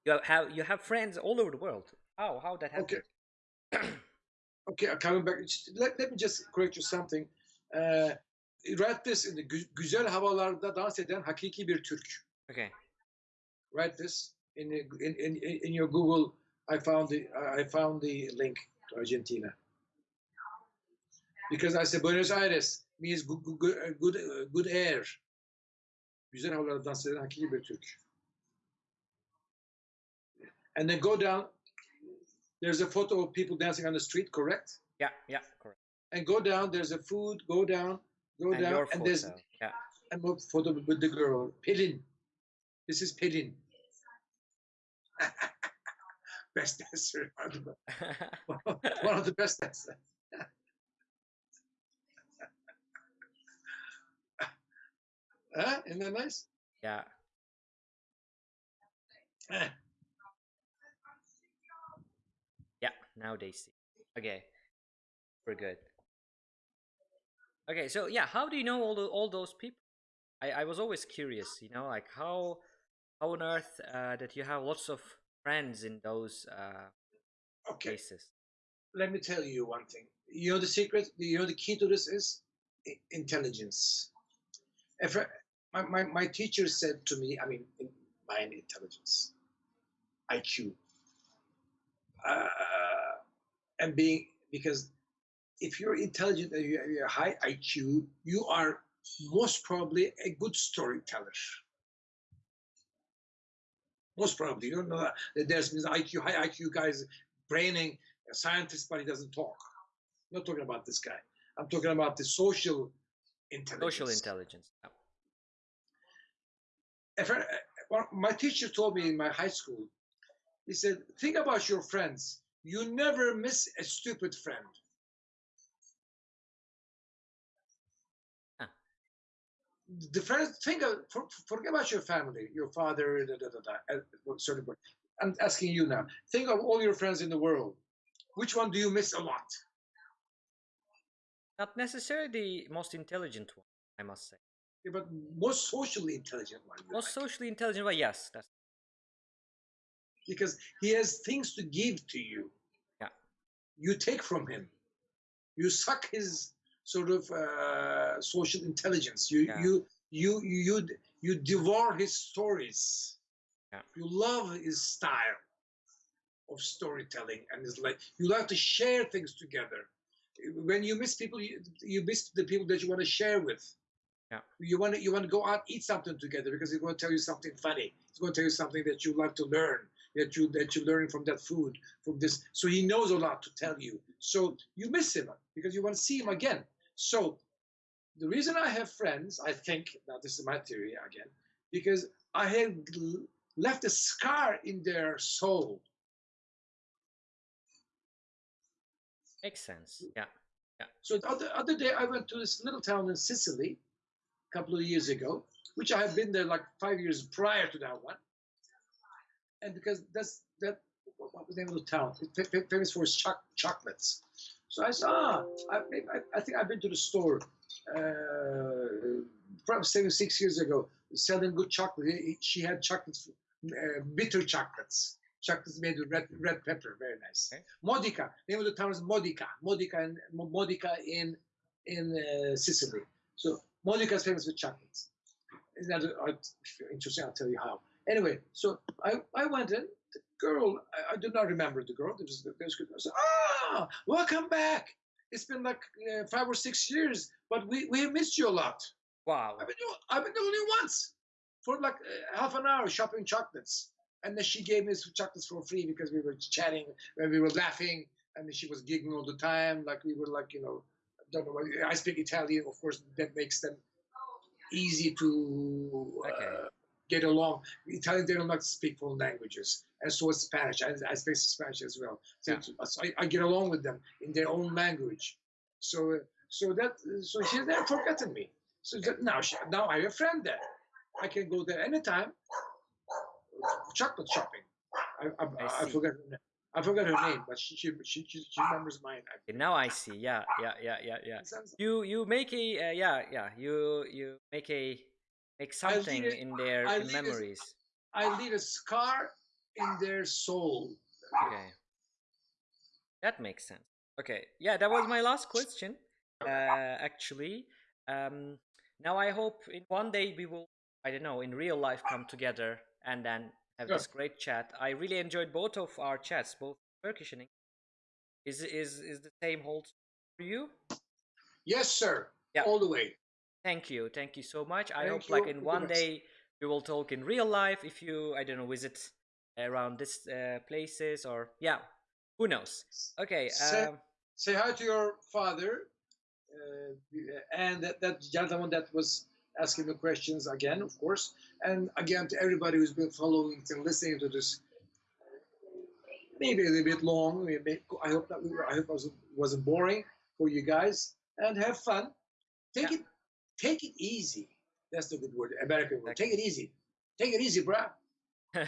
[SPEAKER 1] you have you have friends all over the world? How how that happened?
[SPEAKER 2] Okay. Okay, I'm coming back. Let, let me just correct you something. Uh, write this in the gü- güzel havalarda dans eden hakiki bir Türk.
[SPEAKER 1] Okay.
[SPEAKER 2] Write this in, the, in, in, in your Google. I found the I found the link to Argentina. Because I said Buenos Aires means good, good, good, good air. Güzel havalarda dans eden hakiki bir Türk. And then go down. There's a photo of people dancing on the street, correct?
[SPEAKER 1] Yeah, yeah, correct.
[SPEAKER 2] And go down. There's a food. Go down. Go
[SPEAKER 1] and
[SPEAKER 2] down. and there's.
[SPEAKER 1] Yeah.
[SPEAKER 2] a photo with the girl. Pelin. This is Pelin. best dancer. One of the best dancers. huh? Isn't that nice?
[SPEAKER 1] yeah.
[SPEAKER 2] Eh.
[SPEAKER 1] Yeah, now they see. Okay. We're good. Okay, so yeah, how do you know all the, all those people? I, I was always curious, you know, like how how on earth uh, that you have lots of friends in those uh,
[SPEAKER 2] Okay.
[SPEAKER 1] places.
[SPEAKER 2] Let me tell you one thing. You know the secret. You know the key to this is intelligence. If I, my, my my teacher said to me, I mean, in mind intelligence, IQ, uh, and being because if you're intelligent and you have a high IQ, you are most probably a good storyteller. Most probably, you don't know that there's IQ, high IQ guys braining a scientist, but he doesn't talk. I'm not talking about this guy. I'm talking about the social intelligence.
[SPEAKER 1] Social intelligence. Yeah.
[SPEAKER 2] I, uh, my teacher told me in my high school, he said, think about your friends. You never miss a stupid friend. The first think of, uh, for, forget about your family, your father, da, da, da, da, certain point. I'm asking you now. Think of all your friends in the world. Which one do you miss a lot?
[SPEAKER 1] Not necessarily the most intelligent one, I must say.
[SPEAKER 2] Yeah, but most socially intelligent one.
[SPEAKER 1] Most socially intelligent one, yes. That's
[SPEAKER 2] because he has things to give to you.
[SPEAKER 1] Yeah.
[SPEAKER 2] You take from him. You suck his sort of uh, social intelligence. You
[SPEAKER 1] Yeah.
[SPEAKER 2] you you you you devour his stories.
[SPEAKER 1] Yeah.
[SPEAKER 2] You love his style of storytelling and his like you like to share things together. When you miss people, you, you miss the people that you want to share with.
[SPEAKER 1] Yeah.
[SPEAKER 2] You want to you want to go out eat something together because he's going to tell you something funny. He's going to tell you something that you like to learn that you that you learn from that food from this. So he knows a lot to tell you. So you miss him because you want to see him again. So the reason I have friends, I think now this is my theory again, because I have left a scar in their soul.
[SPEAKER 1] makes sense. Yeah. Yeah.
[SPEAKER 2] So the other, other day I went to this little town in Sicily a couple of years ago, which I had been there like five years prior to that one. And because that's that what was the name of the town? It's fa- fa- famous for its choc- chocolates. So I said, ah, I, I, I think I've been to the store uh, probably seven, six years ago, selling good chocolate. He- he- She had chocolates, uh, bitter chocolates, chocolates made with red, red pepper, very nice.
[SPEAKER 1] Okay.
[SPEAKER 2] Modica, name of the town is Modica, Modica in Modica in in uh, Sicily. So Modica is famous with chocolates. Isn't that uh, interesting? I'll tell you how. Anyway, so I, I went in. The girl, I, I do not remember the girl. There was, there was, I said, ah, welcome back. It's been like uh, five or six years, but we, we missed you a lot.
[SPEAKER 1] Wow.
[SPEAKER 2] I've been, I've been only once for like uh, half an hour shopping chocolates. And then she gave me some chocolates for free because we were chatting and we were laughing. And then she was giggling all the time. Like we were like, you know, don't know I speak Italian, of course, that makes them easy to uh,
[SPEAKER 1] Okay.
[SPEAKER 2] Get along. Italian, they don't like to speak foreign languages. And so is Spanish. I, I speak Spanish as well. So,
[SPEAKER 1] Yeah.
[SPEAKER 2] so I, I get along with them in their own language. So, so that, so she's never forgotten me. So that now, she, now I have a friend there. I can go there anytime. Chocolate shopping. I, I,
[SPEAKER 1] I
[SPEAKER 2] I, forgot her name. I forgot her name, but she she she, she, remembers mine.
[SPEAKER 1] Now I see. Yeah, yeah, yeah, yeah, yeah. You you make a uh, yeah yeah you you make a
[SPEAKER 2] leave
[SPEAKER 1] something
[SPEAKER 2] it-
[SPEAKER 1] in their
[SPEAKER 2] I
[SPEAKER 1] in
[SPEAKER 2] leave it-
[SPEAKER 1] memories.
[SPEAKER 2] I leave a scar in their soul.
[SPEAKER 1] Okay. That makes sense. Okay. Yeah, that was my last question. Uh, actually, um, now I hope in one day we will, I don't know, in real life come together and then have this great chat. I really enjoyed both of our chats, both Turkish and English. Is is is the same holds for you?
[SPEAKER 2] Yes, sir.
[SPEAKER 1] Yeah.
[SPEAKER 2] All the way.
[SPEAKER 1] Thank you, thank you so much. I
[SPEAKER 2] Thank
[SPEAKER 1] hope like
[SPEAKER 2] you.
[SPEAKER 1] in one day we will talk in real life. If you, I don't know, visit around this uh, places or yeah, who knows? Okay.
[SPEAKER 2] Say-
[SPEAKER 1] Um,
[SPEAKER 2] Say hi to your father, uh, and that, that gentleman that was asking the questions again, of course, and again to everybody who's been following and listening to this. Maybe a little bit long. Maybe, I hope that we were, I hope it wasn't, wasn't boring for you guys, and have fun. Take it, take it easy. That's the good word, American word. Take it easy. Take it easy, bruh.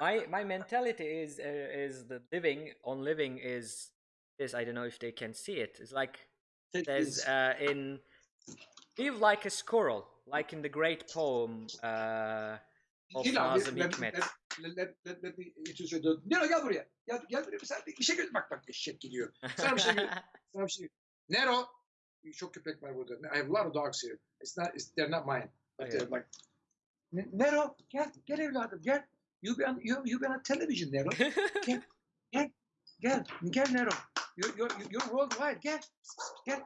[SPEAKER 1] my my mentality is uh, is the living on living is is I don't know if they can see it. It's like
[SPEAKER 2] Take
[SPEAKER 1] there's uh, in live like a squirrel, like in the great poem uh, of Nazım Hikmet.
[SPEAKER 2] let, me introduce you Nero gel buraya. Gel, gel buraya. Sen bir şey gör. Bak bak eşek gidiyor. Sana bir şey gö- sana bir şey Nero. Çok köpek var burada. I have a lot of dogs here. It's not, it's, they're not mine. But
[SPEAKER 1] Okay.
[SPEAKER 2] they're like, "Ne- Nero gel, gel evladım gel. You been, you, you been on television Nero. Gel, gel Nero. You're, you're, you're worldwide. Gel. Gel.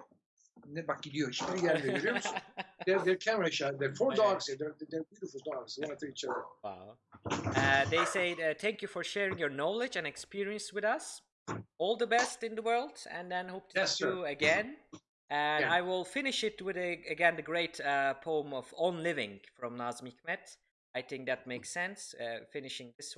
[SPEAKER 2] Ne bak gidiyor. Hiçbiri gelmiyor görüyor musun? They're, they're camera shy. They're four dogs here. They're, they're beautiful dogs. One after each other.
[SPEAKER 1] Wow. Uh, they said, uh, thank you for sharing your knowledge and experience with us. All the best in the world, and then hope to
[SPEAKER 2] Yes,
[SPEAKER 1] see you again. And
[SPEAKER 2] Yeah.
[SPEAKER 1] I will finish it with a, again the great uh, poem of On Living from Nazım Hikmet. I think that makes sense. Uh, finishing this,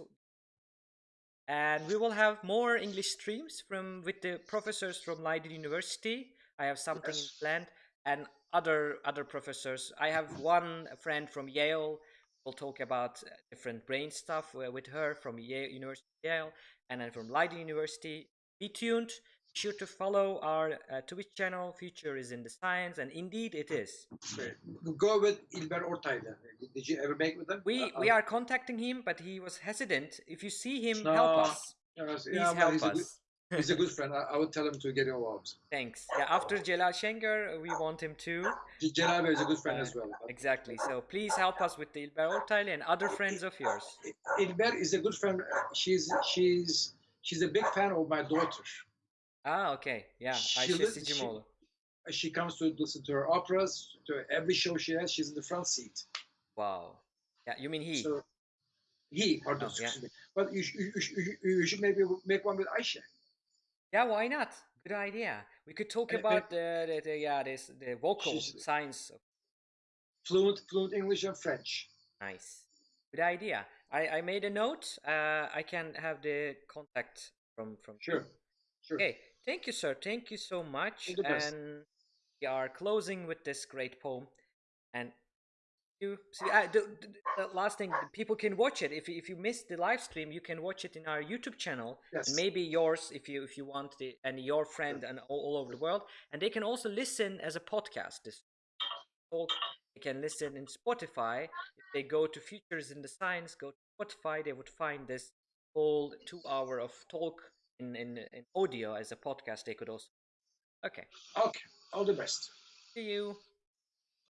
[SPEAKER 1] and we will have more English streams from with the professors from Leiden University. I have something
[SPEAKER 2] Yes.
[SPEAKER 1] planned, and other other professors. I have one friend from Yale. We'll talk about uh, different brain stuff uh, with her from Yale University, Yale, and then from Leiden University. Be tuned. Sure to follow our uh, Twitch channel. Future is in the science, and indeed it is.
[SPEAKER 2] Go with İlber Ortaylı. Did you ever make with them?
[SPEAKER 1] We
[SPEAKER 2] Uh,
[SPEAKER 1] we are contacting him, but he was hesitant. If you see him,
[SPEAKER 2] No,
[SPEAKER 1] help us.
[SPEAKER 2] yes,
[SPEAKER 1] Please
[SPEAKER 2] yeah,
[SPEAKER 1] help
[SPEAKER 2] he's, a good,
[SPEAKER 1] us.
[SPEAKER 2] he's a good friend. I, I would tell him to get involved.
[SPEAKER 1] Thanks. Yeah, after Celal Şengör, we want him too.
[SPEAKER 2] Celal is a good friend
[SPEAKER 1] Uh,
[SPEAKER 2] as well.
[SPEAKER 1] Exactly. So please help us with the İlber Ortaylı and other friends of yours.
[SPEAKER 2] İlber is a good friend. She's she's she's a big fan of my daughter.
[SPEAKER 1] Ah, okay. Yeah,
[SPEAKER 2] She
[SPEAKER 1] Ayşe Sicimoğlu.
[SPEAKER 2] She comes to listen to her operas, to every show she has. She's in the front seat.
[SPEAKER 1] Wow. Yeah, you mean he?
[SPEAKER 2] So he, pardon,
[SPEAKER 1] Oh, yeah.
[SPEAKER 2] But you, you, you, you should maybe make one with Ayşe.
[SPEAKER 1] Yeah, why not? Good idea. We could talk about the, the, the yeah this the vocal science.
[SPEAKER 2] Fluent, fluent English and French.
[SPEAKER 1] nice. Good idea. I, I made a note. Uh, I can have the contact from from.
[SPEAKER 2] Sure, sure.
[SPEAKER 1] Okay. Thank you, sir. Thank you so much.
[SPEAKER 2] All the best.
[SPEAKER 1] And we are closing with this great poem. And you see, uh, the, the, the last thing, people can watch it. If you- if you missed the live stream, you can watch it in our YouTube channel.
[SPEAKER 2] Yes.
[SPEAKER 1] Maybe yours, if you if you want, the, and your friend, and all, all over the world. And they can also listen as a podcast. This talk. They can listen in Spotify. If they go to Futures in the Science, go to Spotify, they would find this whole two hour of talk in, in, in audio as a podcast. They could also. Okay.
[SPEAKER 2] Okay, all the best.
[SPEAKER 1] See you.